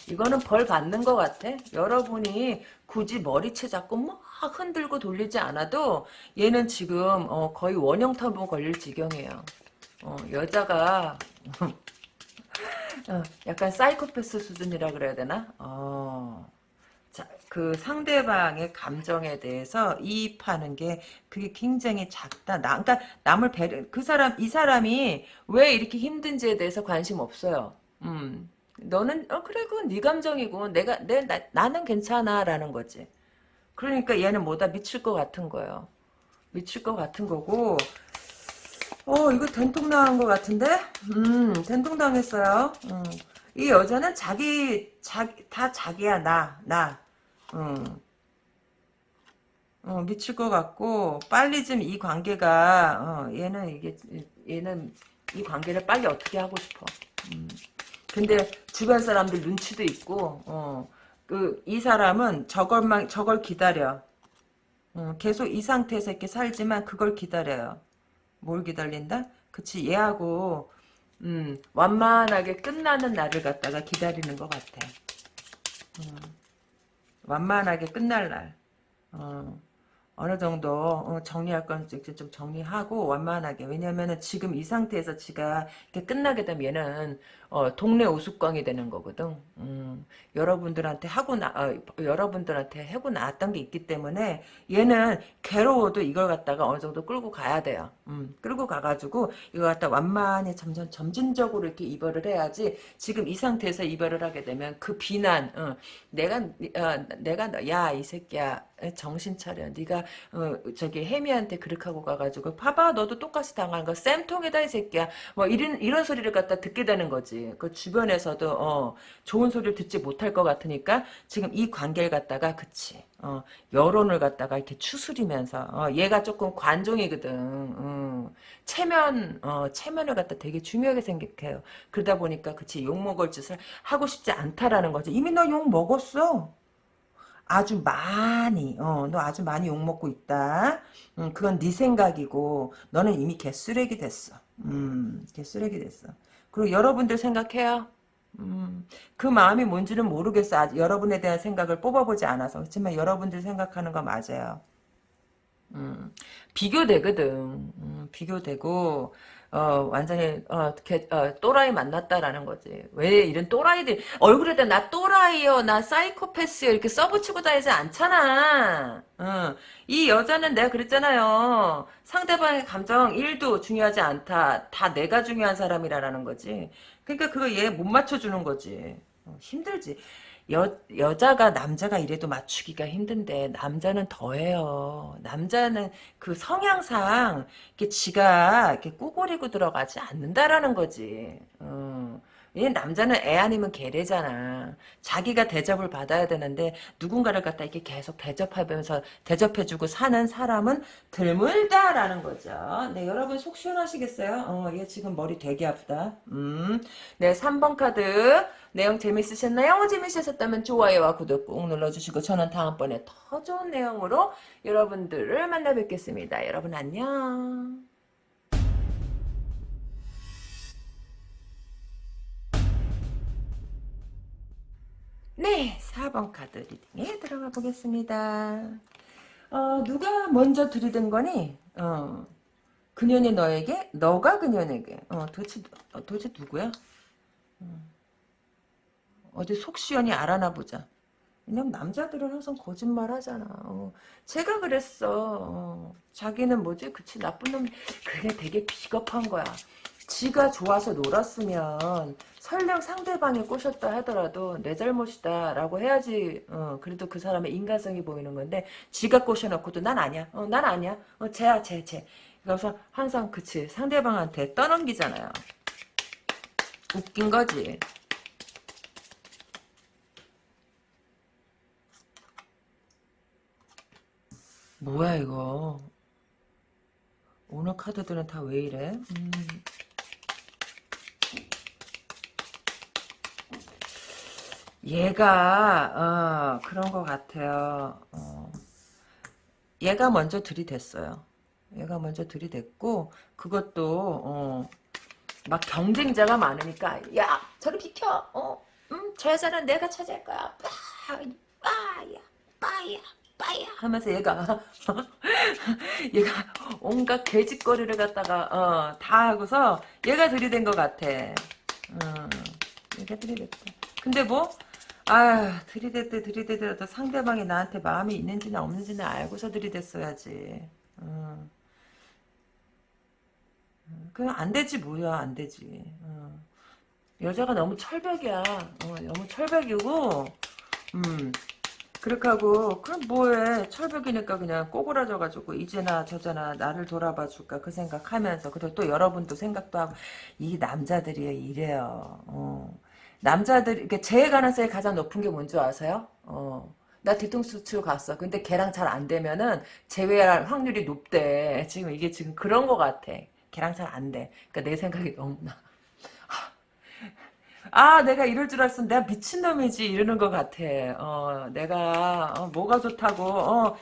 이거는 벌 받는 것 같아. 여러분이 굳이 머리채 잡고 막 흔들고 돌리지 않아도 얘는 지금 어, 거의 원형 터보 걸릴 지경이에요. 어, 여자가 (laughs) 어, 약간 사이코패스 수준이라 그래야 되나? 어. 자, 그 상대방의 감정에 대해서 이입하는 게 그게 굉장히 작다. 나, 그러니까 남을 배려, 그 사람, 이 사람이 왜 이렇게 힘든지에 대해서 관심 없어요. 음. 너는, 어, 그래, 그건 네 감정이고, 내가, 내, 나, 나는 괜찮아. 라는 거지. 그러니까 얘는 뭐다 미칠 것 같은 거예요. 미칠 것 같은 거고, 어, 이거 된통 당한 것 같은데? 음, 된통 당했어요. 음. 이 여자는 자기, 자기, 다 자기야, 나, 나. 음. 어, 미칠 것 같고, 빨리 좀 이 관계가, 어, 얘는 이게, 얘는 이 관계를 빨리 어떻게 하고 싶어. 음. 근데 주변 사람들 눈치도 있고, 어, 그, 이 사람은 저걸만, 저걸 기다려. 어, 계속 이 상태에서 이렇게 살지만 그걸 기다려요. 뭘 기다린다? 그치 얘하고 음, 완만하게 끝나는 날을 갖다가 기다리는 것 같아. 음, 완만하게 끝날 날. 어, 어느 정도 어, 정리할 건좀 정리하고 완만하게 왜냐면은 지금 이 상태에서 지가 이렇게 끝나게 되면 얘는 어, 동네 우스꽝이 되는 거거든. 음, 여러분들한테 하고 나, 어, 여러분들한테 하고 나왔던 게 있기 때문에 얘는 괴로워도 이걸 갖다가 어느 정도 끌고 가야 돼요. 음, 끌고 가가지고 이걸 갖다 완만히 점점 점진적으로 이렇게 이별을 해야지 지금 이 상태에서 이별을 하게 되면 그 비난, 어, 내가, 어, 내가, 야, 이 새끼야, 정신 차려. 네가 어, 저기 혜미한테 그렇게 하고 가가지고 봐봐 너도 똑같이 당한 거 쌤통에다 이 새끼야. 뭐 이런 이런 소리를 갖다 듣게 되는 거지. 그 주변에서도 어, 좋은 소리를 듣지 못할 것 같으니까 지금 이 관계를 갖다가 그치 어, 여론을 갖다가 이렇게 추스리면서 어, 얘가 조금 관종이거든. 음, 체면 어, 체면을 갖다 되게 중요하게 생각해요. 그러다 보니까 그치 욕 먹을 짓을 하고 싶지 않다라는 거지. 이미 너 욕 먹었어. 아주 많이 어, 너 아주 많이 욕먹고 있다. 음, 그건 네 생각이고 너는 이미 개쓰레기 됐어. 음, 개쓰레기 됐어. 그리고 여러분들 생각해요. 음, 그 마음이 뭔지는 모르겠어. 아직 여러분에 대한 생각을 뽑아보지 않아서. 그렇지만 여러분들 생각하는 거 맞아요. 음, 비교되거든. 음, 비교되고 어, 완전히, 어, 개, 어, 또라이 만났다라는 거지. 왜 이런 또라이들, 얼굴에다 나 또라이요, 나 사이코패스요, 이렇게 써붙이고 다니지 않잖아. 어, 이 여자는 내가 그랬잖아요. 상대방의 감정 1도 중요하지 않다. 다 내가 중요한 사람이라는 거지. 그러니까 그거 얘 못 맞춰주는 거지. 어, 힘들지. 여, 여자가 남자가 이래도 맞추기가 힘든데 남자는 더해요. 남자는 그 성향상 이렇게 지가 이렇게 꾸고리고 들어가지 않는다라는 거지. 어. 얘 남자는 애 아니면 개래잖아. 자기가 대접을 받아야 되는데 누군가를 갖다 이렇게 계속 대접하면서 대접해주고 사는 사람은 드물다라는 거죠. 네, 여러분 속 시원하시겠어요? 어, 얘 지금 머리 되게 아프다. 음, 네, 3번 카드 내용 재밌으셨나요? 재밌으셨다면 좋아요와 구독 꾹 눌러주시고 저는 다음번에 더 좋은 내용으로 여러분들을 만나 뵙겠습니다. 여러분 안녕. 네, 4번 카드 리딩에 들어가 보겠습니다. 어, 누가 먼저 들이댄 거니? 어, 그년이 너에게? 너가 그년에게? 어, 도대체, 어, 도대체 누구야? 어, 어디 속 시원히 알아나 보자. 왜냐면 남자들은 항상 거짓말 하잖아. 어, 제가 그랬어. 어, 자기는 뭐지? 그치, 나쁜 놈. 그게 되게 비겁한 거야. 지가 좋아서 놀았으면 설령 상대방이 꼬셨다 하더라도 내 잘못이다 라고 해야지 어, 그래도 그 사람의 인간성이 보이는 건데 지가 꼬셔놓고도 난 아니야. 어, 난 아니야. 어, 쟤야 쟤쟤. 그래서 항상 그치. 상대방한테 떠넘기잖아요. 웃긴 거지. 뭐야 이거? 오늘 카드들은 다 왜 이래? 음. 얘가 어, 그런 것 같아요. 어, 얘가 먼저 들이댔어요. 얘가 먼저 들이댔고 그것도 어, 막 경쟁자가 많으니까 야 저리 비켜 어, 음, 저 여자는 내가 찾을 거야. 빠야, 빠야, 빠야, 빠야 하면서 얘가 (laughs) 얘가 온갖 개짓거리를 갖다가 어, 다 하고서 얘가 들이댄 것 같아. 어, 얘가 들이댔다. 근데 뭐? 아 들이댔대 들이대더라도 상대방이 나한테 마음이 있는지나 없는지는 알고서 들이댔어야지. 어. 그냥 안 되지 뭐야 안 되지. 어. 여자가 너무 철벽이야. 어, 너무 철벽이고 음 그렇게 하고 그럼 뭐해 철벽이니까 그냥 꼬그라져가지고 이제나 저제나 나를 돌아봐 줄까 그 생각하면서 그리고 또 여러분도 생각도 하고 이 남자들이 이래요. 어. 남자들 이렇게 재해 가능성이 가장 높은 게 뭔지 아세요? 어. 나 뒤통수 치러 갔어. 근데 걔랑 잘 안 되면은 재회할 확률이 높대. (laughs) 지금 이게 지금 그런 거 같아. 걔랑 잘 안 돼. 그러니까 내 생각이 너무나. (laughs) 아, 내가 이럴 줄 알았으면 내가 미친놈이지, 이러는 것 같아. 어, 내가, 어, 뭐가 좋다고, 어,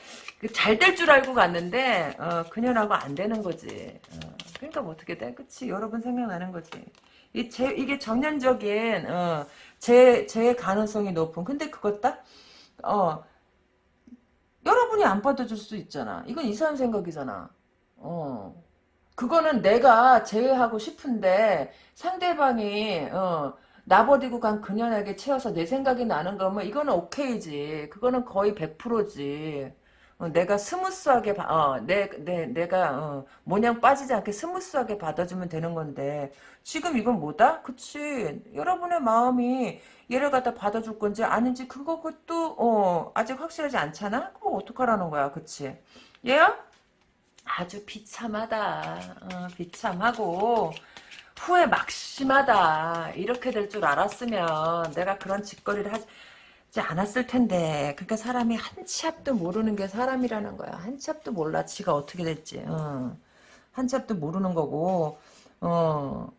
잘 될 줄 알고 갔는데, 어, 그년하고 안 되는 거지. 어, 그러니까 뭐 어떻게 돼? 그치? 여러분 생각나는 거지. 이, 제, 이게 정년적인, 어, 제, 제 가능성이 높은. 근데 그것 다, 어, 여러분이 안 받아줄 수 있잖아. 이건 이상한 생각이잖아. 어. 그거는 내가 제외하고 싶은데 상대방이 어, 나 버리고 간 그년에게 채여서 내 생각이 나는 거면 이거는 오케이지. 그거는 거의 100%지. 어, 내가 smooth하게 바, 어, 내, 내, 내가 어, 모양 빠지지 않게 smooth하게 받아주면 되는 건데 지금 이건 뭐다? 그치 여러분의 마음이 얘를 갖다 받아줄 건지 아닌지 그거 그것도 어, 아직 확실하지 않잖아? 그럼 어떡하라는 거야 그치 얘야? 아주 비참하다 어, 비참하고 후회 막심하다 이렇게 될 줄 알았으면 내가 그런 짓거리를 하지 않았을 텐데 그러니까 사람이 한 치 앞도 모르는 게 사람이라는 거야 한 치 앞도 몰라 지가 어떻게 됐지 어. 한치 앞도 모르는 거고 어.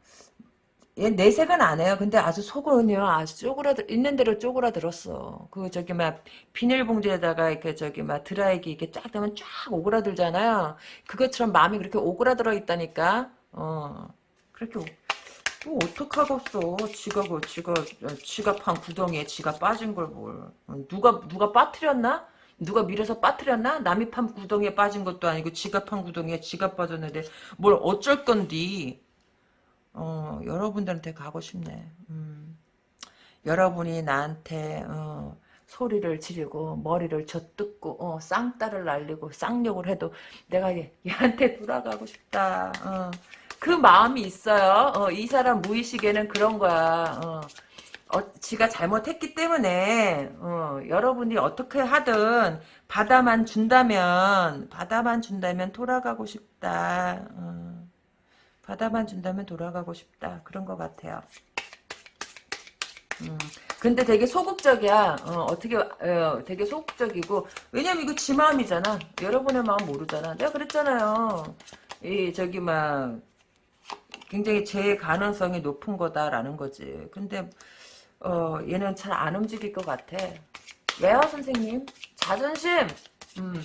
얘 내색은 안 해요. 근데 아주 속은요, 아주 쪼그라들, 있는 대로 쪼그라들었어. 그, 저기, 막, 비닐봉지에다가, 이렇게, 저기, 막, 드라이기 이렇게 쫙 되면 쫙 오그라들잖아요. 그것처럼 마음이 그렇게 오그라들어 있다니까, 어. 그렇게, 또 어떡하겠어. 지가 그, 지가, 지갑한 구덩이에 지가 빠진 걸 뭘. 누가, 누가 빠뜨렸나? 누가 밀어서 빠뜨렸나? 남이 판 구덩이에 빠진 것도 아니고 지갑한 구덩이에 지갑 빠졌는데 뭘 어쩔 건디. 어, 여러분들한테 가고 싶네. 음. 여러분이 나한테 어, 소리를 지르고 머리를 젖뜯고 어, 쌍따를 날리고 쌍욕을 해도 내가 얘, 얘한테 돌아가고 싶다. 어. 그 마음이 있어요. 어, 이 사람 무의식에는 그런 거야. 어. 어, 지가 잘못했기 때문에 어, 여러분이 어떻게 하든 받아만 준다면 받아만 준다면 돌아가고 싶다. 어. 받아만 준다면 돌아가고 싶다. 그런 것 같아요. 음, 근데 되게 소극적이야. 어, 떻게 어, 되게 소극적이고 왜냐면 이거 지 마음이잖아. 여러분의 마음 모르잖아. 내가 그랬잖아요. 이 저기 막 굉장히 제 가능성이 높은 거다라는 거지. 근데 어, 얘는 잘 안 움직일 것 같아. 왜요, 선생님? 자존심. 음,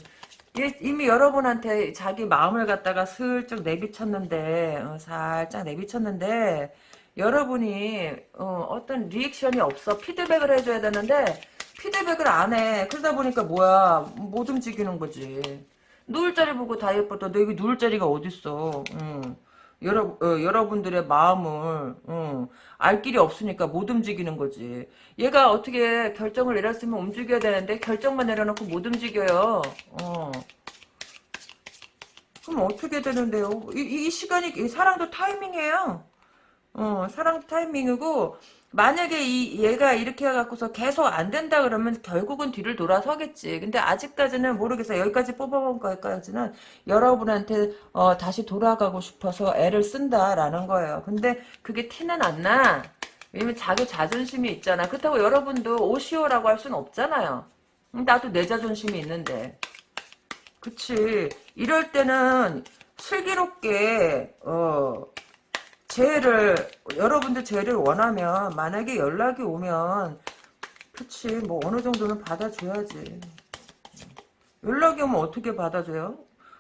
이미 여러분한테 자기 마음을 갖다가 슬쩍 내비쳤는데 어, 살짝 내비쳤는데 여러분이 어, 떤 리액션이 없어 피드백을 해줘야 되는데 피드백을 안 해 그러다 보니까 뭐야 못 움직이는 거지 누울 자리 보고 다 예뻤다 너 여기 누울 자리가 어딨어 응. 여러, 어, 여러분들의 마음을 어, 알 길이 없으니까 못 움직이는 거지. 얘가 어떻게 결정을 내렸으면 움직여야 되는데 결정만 내려놓고 못 움직여요. 어. 그럼 어떻게 되는데요? 이, 이 시간이 사랑도 타이밍이에요. 어, 사랑 타이밍이고 만약에 이 얘가 이렇게 해갖고서 계속 안 된다 그러면 결국은 뒤를 돌아서겠지. 근데 아직까지는 모르겠어요. 여기까지 뽑아본 거까지는 여러분한테 어, 다시 돌아가고 싶어서 애를 쓴다라는 거예요. 근데 그게 티는 안 나. 왜냐면 자기 자존심이 있잖아. 그렇다고 여러분도 오시오라고 할 수는 없잖아요. 나도 내 자존심이 있는데. 그치. 이럴 때는 슬기롭게 어 재해를 여러분들 재해를 원하면 만약에 연락이 오면 그치 뭐 어느 정도는 받아줘야지 연락이 오면 어떻게 받아줘요?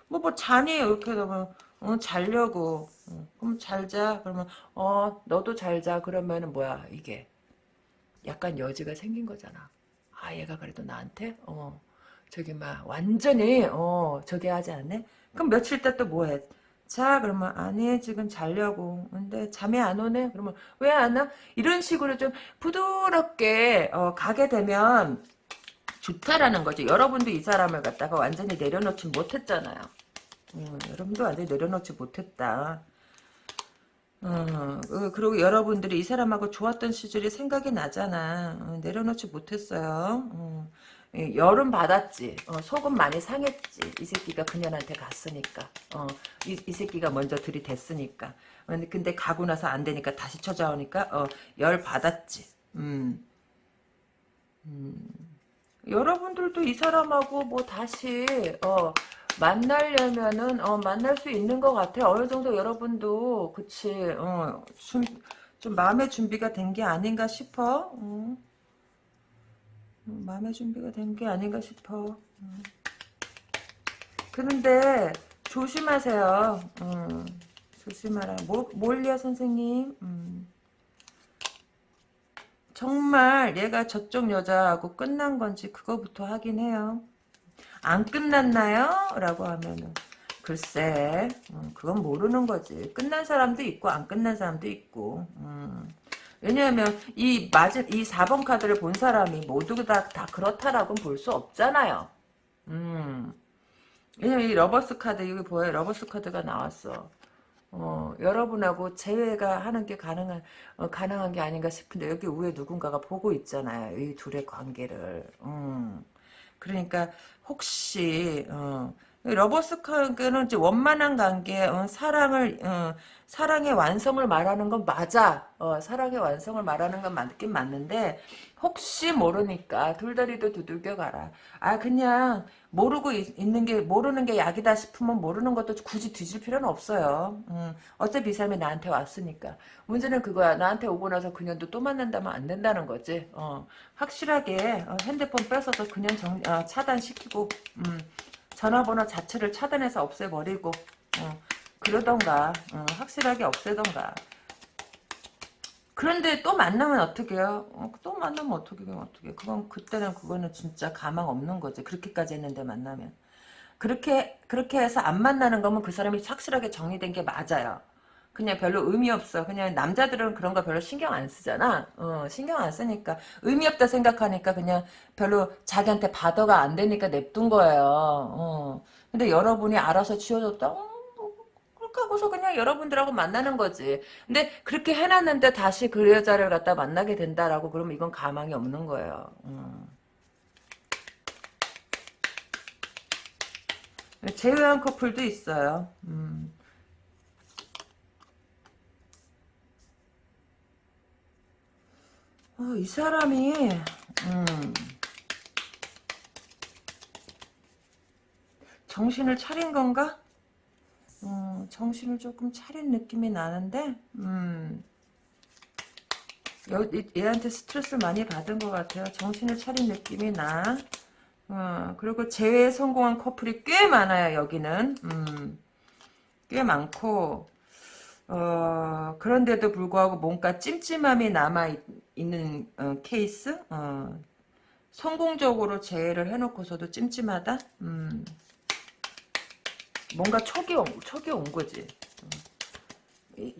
뭐뭐 잔이 이렇게 되면 어, 자려고 어, 그럼 잘자 그러면 어 너도 잘 자 그러면은 뭐야 이게 약간 여지가 생긴 거잖아. 아 얘가 그래도 나한테 어 저기 막 완전히 어 저기 하지 않네. 그럼 며칠 있다 또 뭐해? 자 그러면 아니 지금 자려고. 근데 잠이 안 오네? 그러면 왜 안 와? 이런 식으로 좀 부드럽게 어, 가게 되면 좋다라는 거죠 여러분도 이 사람을 갖다가 완전히 내려놓지 못했잖아요. 음, 여러분도 완전히 내려놓지 못했다. 어, 어, 그리고 여러분들이 이 사람하고 좋았던 시절이 생각이 나잖아. 어, 내려놓지 못했어요. 어. 예, 열은 받았지. 어, 속은 많이 상했지. 이 새끼가 그년한테 갔으니까. 어, 이, 이 새끼가 먼저 들이댔으니까. 근데, 가고 나서 안 되니까 다시 찾아오니까 어, 열 받았지. 음. 음. 여러분들도 이 사람하고 뭐 다시 어, 만나려면은 어, 만날 수 있는 것 같아. 어느 정도 여러분도 그치. 어, 좀, 좀 마음의 준비가 된 게 아닌가 싶어. 음. 마음의 준비가 된 게 아닌가 싶어. 음. 그런데 조심하세요. 음, 조심하라. 모, 몰리아 선생님. 음. 정말 얘가 저쪽 여자하고 끝난 건지 그거부터 확인해요. 안 끝났나요? 라고 하면은 글쎄 음, 그건 모르는 거지. 끝난 사람도 있고 안 끝난 사람도 있고 음. 왜냐하면 이 맞은 이 4번 카드를 본 사람이 모두 다, 다 그렇다라고는 볼 수 없잖아요. 음. 왜냐면 이 lovers 카드 여기 보여요. lovers 카드가 나왔어. 어, 여러분하고 재회가 하는 게 가능한 어, 가능한 게 아닌가 싶은데 여기 위에 누군가가 보고 있잖아요. 이 둘의 관계를. 음. 그러니까 혹시 어, Lovers 관계는 이제 원만한 관계, 어, 사랑을 어, 사랑의 완성을 말하는 건 맞아. 어, 사랑의 완성을 말하는 건 맞긴 맞는데 혹시 모르니까 돌다리도 두들겨 가라. 아 그냥 모르고 있, 는게 모르는 게 약이다 싶으면 모르는 것도 굳이 뒤질 필요는 없어요. 음, 어차피 이 사람이 나한테 왔으니까. 문제는 그거야. 나한테 오고 나서 그년도 또 만난다면 안 된다는 거지. 어, 확실하게 어, 핸드폰 뺏어서 그냥 정, 어, 차단시키고 음, 전화번호 자체를 차단해서 없애버리고 어, 그러던가 어, 확실하게 없애던가. 그런데 또 만나면 어떻게 해요? 어, 또 만나면 어떻게 해요? 어떻게 그건 그때는 그거는 진짜 가망 없는 거지. 그렇게까지 했는데 만나면. 그렇게 그렇게 해서 안 만나는 거면 그 사람이 확실하게 정리된 게 맞아요 그냥 별로 의미 없어. 그냥 남자들은 그런 거 별로 신경 안 쓰잖아. 어, 신경 안 쓰니까 의미 없다 생각하니까 그냥 별로 자기한테 받아가 안 되니까 냅둔 거예요. 어. 근데 여러분이 알아서 치워줬다. 어, 그렇게 하고서 그냥 여러분들하고 만나는 거지. 근데 그렇게 해놨는데 다시 그 여자를 갖다 만나게 된다라고 그러면 이건 가망이 없는 거예요. 어. 제외한 커플도 있어요. 음. 어, 이 사람이 음, 정신을 차린 건가? 어, 정신을 조금 차린 느낌이 나는데 음, 얘한테 스트레스를 많이 받은 것 같아요. 정신을 차린 느낌이 나. 어, 그리고 재회에 성공한 커플이 꽤 많아요. 여기는 음, 꽤 많고 어, 그런데도 불구하고 뭔가 찜찜함이 남아있는 어, 케이스? 어, 성공적으로 재해를 해놓고서도 찜찜하다? 음, 뭔가 촉이, 촉이 온 거지.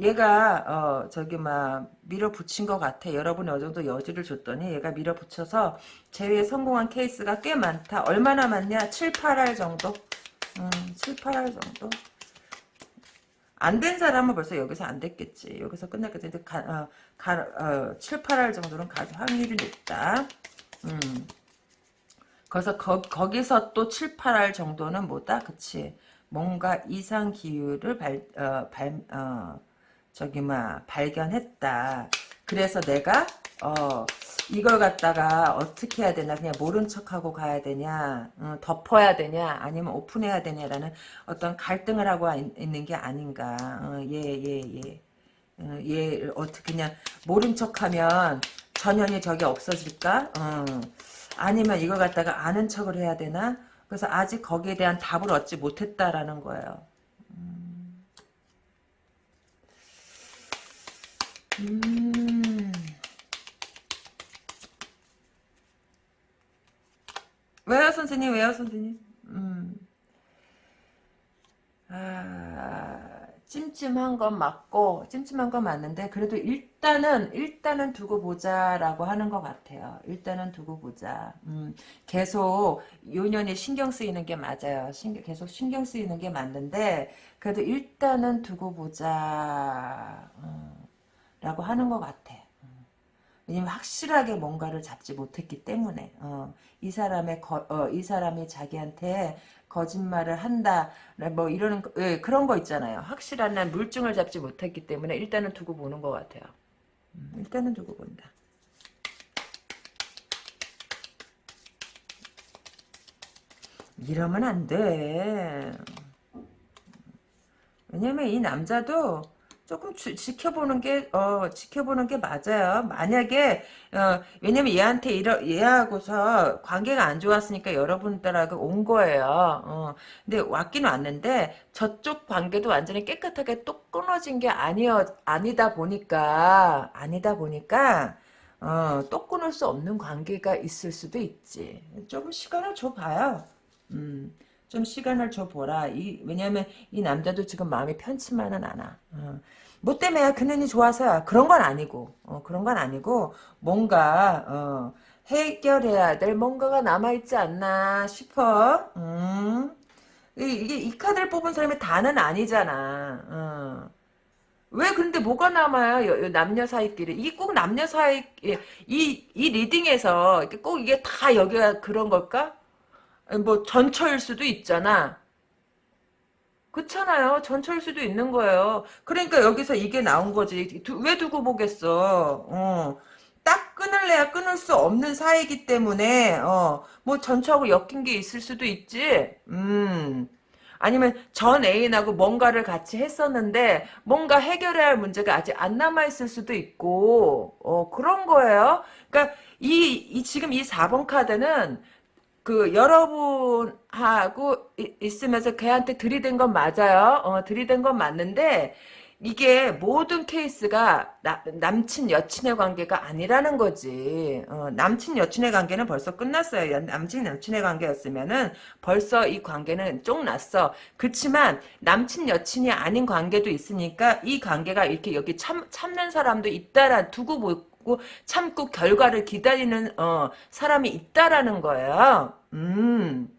얘가 어 저기 막 밀어붙인 것 같아. 여러분이 어느 정도 여지를 줬더니 얘가 밀어붙여서 재회에 성공한 케이스가 꽤 많다. 얼마나 많냐? 7, 8할 정도? 음, 7, 8할 정도? 안 된 사람은 벌써 여기서 안 됐겠지. 여기서 끝났겠지. 근데 가, 어, 가, 어, 7, 8할 정도는 갈 확률이 높다. 음. 그래서 거, 거기서 또 7, 8할 정도는 뭐다? 그치. 뭔가 이상 기후를 발, 어, 발, 어, 저기, 막, 발견했다. 그래서 내가, 어, 이걸 갖다가 어떻게 해야 되나 그냥 모른 척하고 가야 되냐 어, 덮어야 되냐 아니면 오픈해야 되냐라는 어떤 갈등을 하고 있는 게 아닌가 예예예 어, 예, 예. 어, 얘 어떻게 그냥 모른 척하면 전형이 저게 없어질까 어. 아니면 이걸 갖다가 아는 척을 해야 되나 그래서 아직 거기에 대한 답을 얻지 못했다라는 거예요 음. 음. 왜요 선생님 왜요 선생님 음. 아, 찜찜한 건 맞고 찜찜한 건 맞는데 그래도 일단은 일단은 두고 보자라고 하는 것 같아요. 일단은 두고 보자. 음, 계속 요년이 신경 쓰이는 게 맞아요. 신경, 계속 신경 쓰이는 게 맞는데 그래도 일단은 두고 보자 어, 라고 하는 것 같아. 왜냐면 확실하게 뭔가를 잡지 못했기 때문에 어, 이 사람의 거, 어, 이 사람이 자기한테 거짓말을 한다 뭐 이러는 거, 예, 그런 거 있잖아요. 확실한 난 물증을 잡지 못했기 때문에 일단은 두고 보는 것 같아요. 음, 일단은 두고 본다. 이러면 안 돼. 왜냐면 이 남자도 조금 주, 지켜보는 게, 어, 지켜보는 게 맞아요. 만약에, 어, 왜냐면 얘한테 이러, 얘하고서 관계가 안 좋았으니까 여러분들하고 온 거예요. 어, 근데 왔긴 왔는데, 저쪽 관계도 완전히 깨끗하게 또 끊어진 게 아니어, 아니다 보니까, 아니다 보니까, 어, 또 끊을 수 없는 관계가 있을 수도 있지. 조금 시간을 줘봐요. 음. 좀 시간을 줘보라. 이, 왜냐면 이 남자도 지금 마음이 편치만은 않아. 어. 뭐 때문에 그년이 좋아서야. 그런 건 아니고. 어, 그런 건 아니고 뭔가 어, 해결해야 될 뭔가가 남아있지 않나 싶어. 음. 이, 게 이 카드를 뽑은 사람이 다는 아니잖아. 어. 왜 근데 뭐가 남아요? 남녀 사이끼리. 이게 꼭 남녀 사이, 이, 이 리딩에서 꼭 이게 다 여기가 그런 걸까? 뭐 전처일 수도 있잖아. 그렇잖아요. 전처일 수도 있는 거예요. 그러니까 여기서 이게 나온 거지. 두, 왜 두고 보겠어. 어. 딱 끊을래야 끊을 수 없는 사이기 때문에 어, 뭐 전처하고 엮인 게 있을 수도 있지. 음. 아니면 전 애인하고 뭔가를 같이 했었는데 뭔가 해결해야 할 문제가 아직 안 남아 있을 수도 있고 어, 그런 거예요. 그러니까 이, 이 지금 이 4번 카드는 그 여러분하고 있으면서 걔한테 들이댄 건 맞아요. 어, 들이댄 건 맞는데 이게 모든 케이스가 나, 남친 여친의 관계가 아니라는 거지. 어, 남친 여친의 관계는 벌써 끝났어요. 남친 여친의 관계였으면은 벌써 이 관계는 쫑났어. 그렇지만 남친 여친이 아닌 관계도 있으니까 이 관계가 이렇게 여기 참 참는 사람도 있다라 두고 보 고 참고 결과를 기다리는 어, 사람이 있다라는 거예요. 음,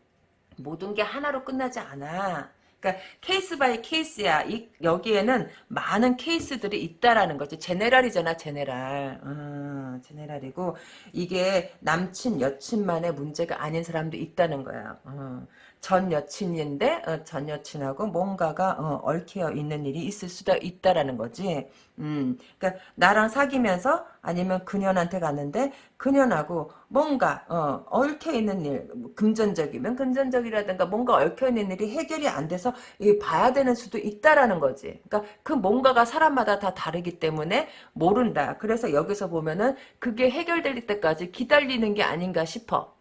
모든 게 하나로 끝나지 않아. 그러니까 case by case야. 이, 여기에는 많은 케이스들이 있다라는 거지. general이잖아, general. 음, general이고 이게 남친, 여친만의 문제가 아닌 사람도 있다는 거야. 어. 전 여친인데 어, 전 여친하고 뭔가가 어, 얽혀 있는 일이 있을 수도 있다라는 거지. 음, 그러니까 나랑 사귀면서 아니면 그년한테 갔는데 그년하고 뭔가 어, 얽혀 있는 일, 뭐 금전적이면 금전적이라든가 뭔가 얽혀 있는 일이 해결이 안 돼서 봐야 되는 수도 있다라는 거지. 그러니까 그 뭔가가 사람마다 다 다르기 때문에 모른다. 그래서 여기서 보면은 그게 해결될 때까지 기다리는 게 아닌가 싶어.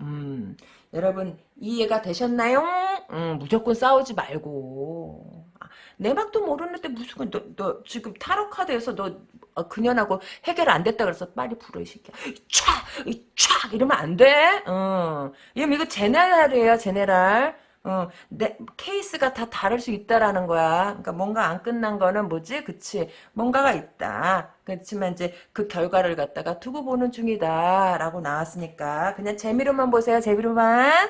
음. 여러분 이해가 되셨나요? 음, 무조건 싸우지 말고 아, 내 막도 모르는데 무슨 너, 너 지금 타로 카드에서 너 어, 그년하고 해결 안 됐다 그래서 빨리 불어 이 새끼야 촥! 촥! 이러면 안 돼? 어. 이거 제네랄이에요 제네랄 어, 내, 케이스가 다 다를 수 있다라는 거야. 그러니까 뭔가 안 끝난 거는 뭐지? 그치. 뭔가가 있다. 그렇지만 이제 그 결과를 갖다가 두고 보는 중이다. 라고 나왔으니까 그냥 재미로만 보세요. 재미로만.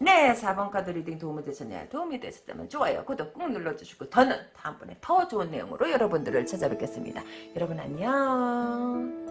네, 4번 카드 리딩 도움이 되셨나요? 도움이 되셨다면 좋아요, 구독 꾹 눌러주시고 저는 다음번에 더 좋은 내용으로 여러분들을 찾아뵙겠습니다. 여러분 안녕.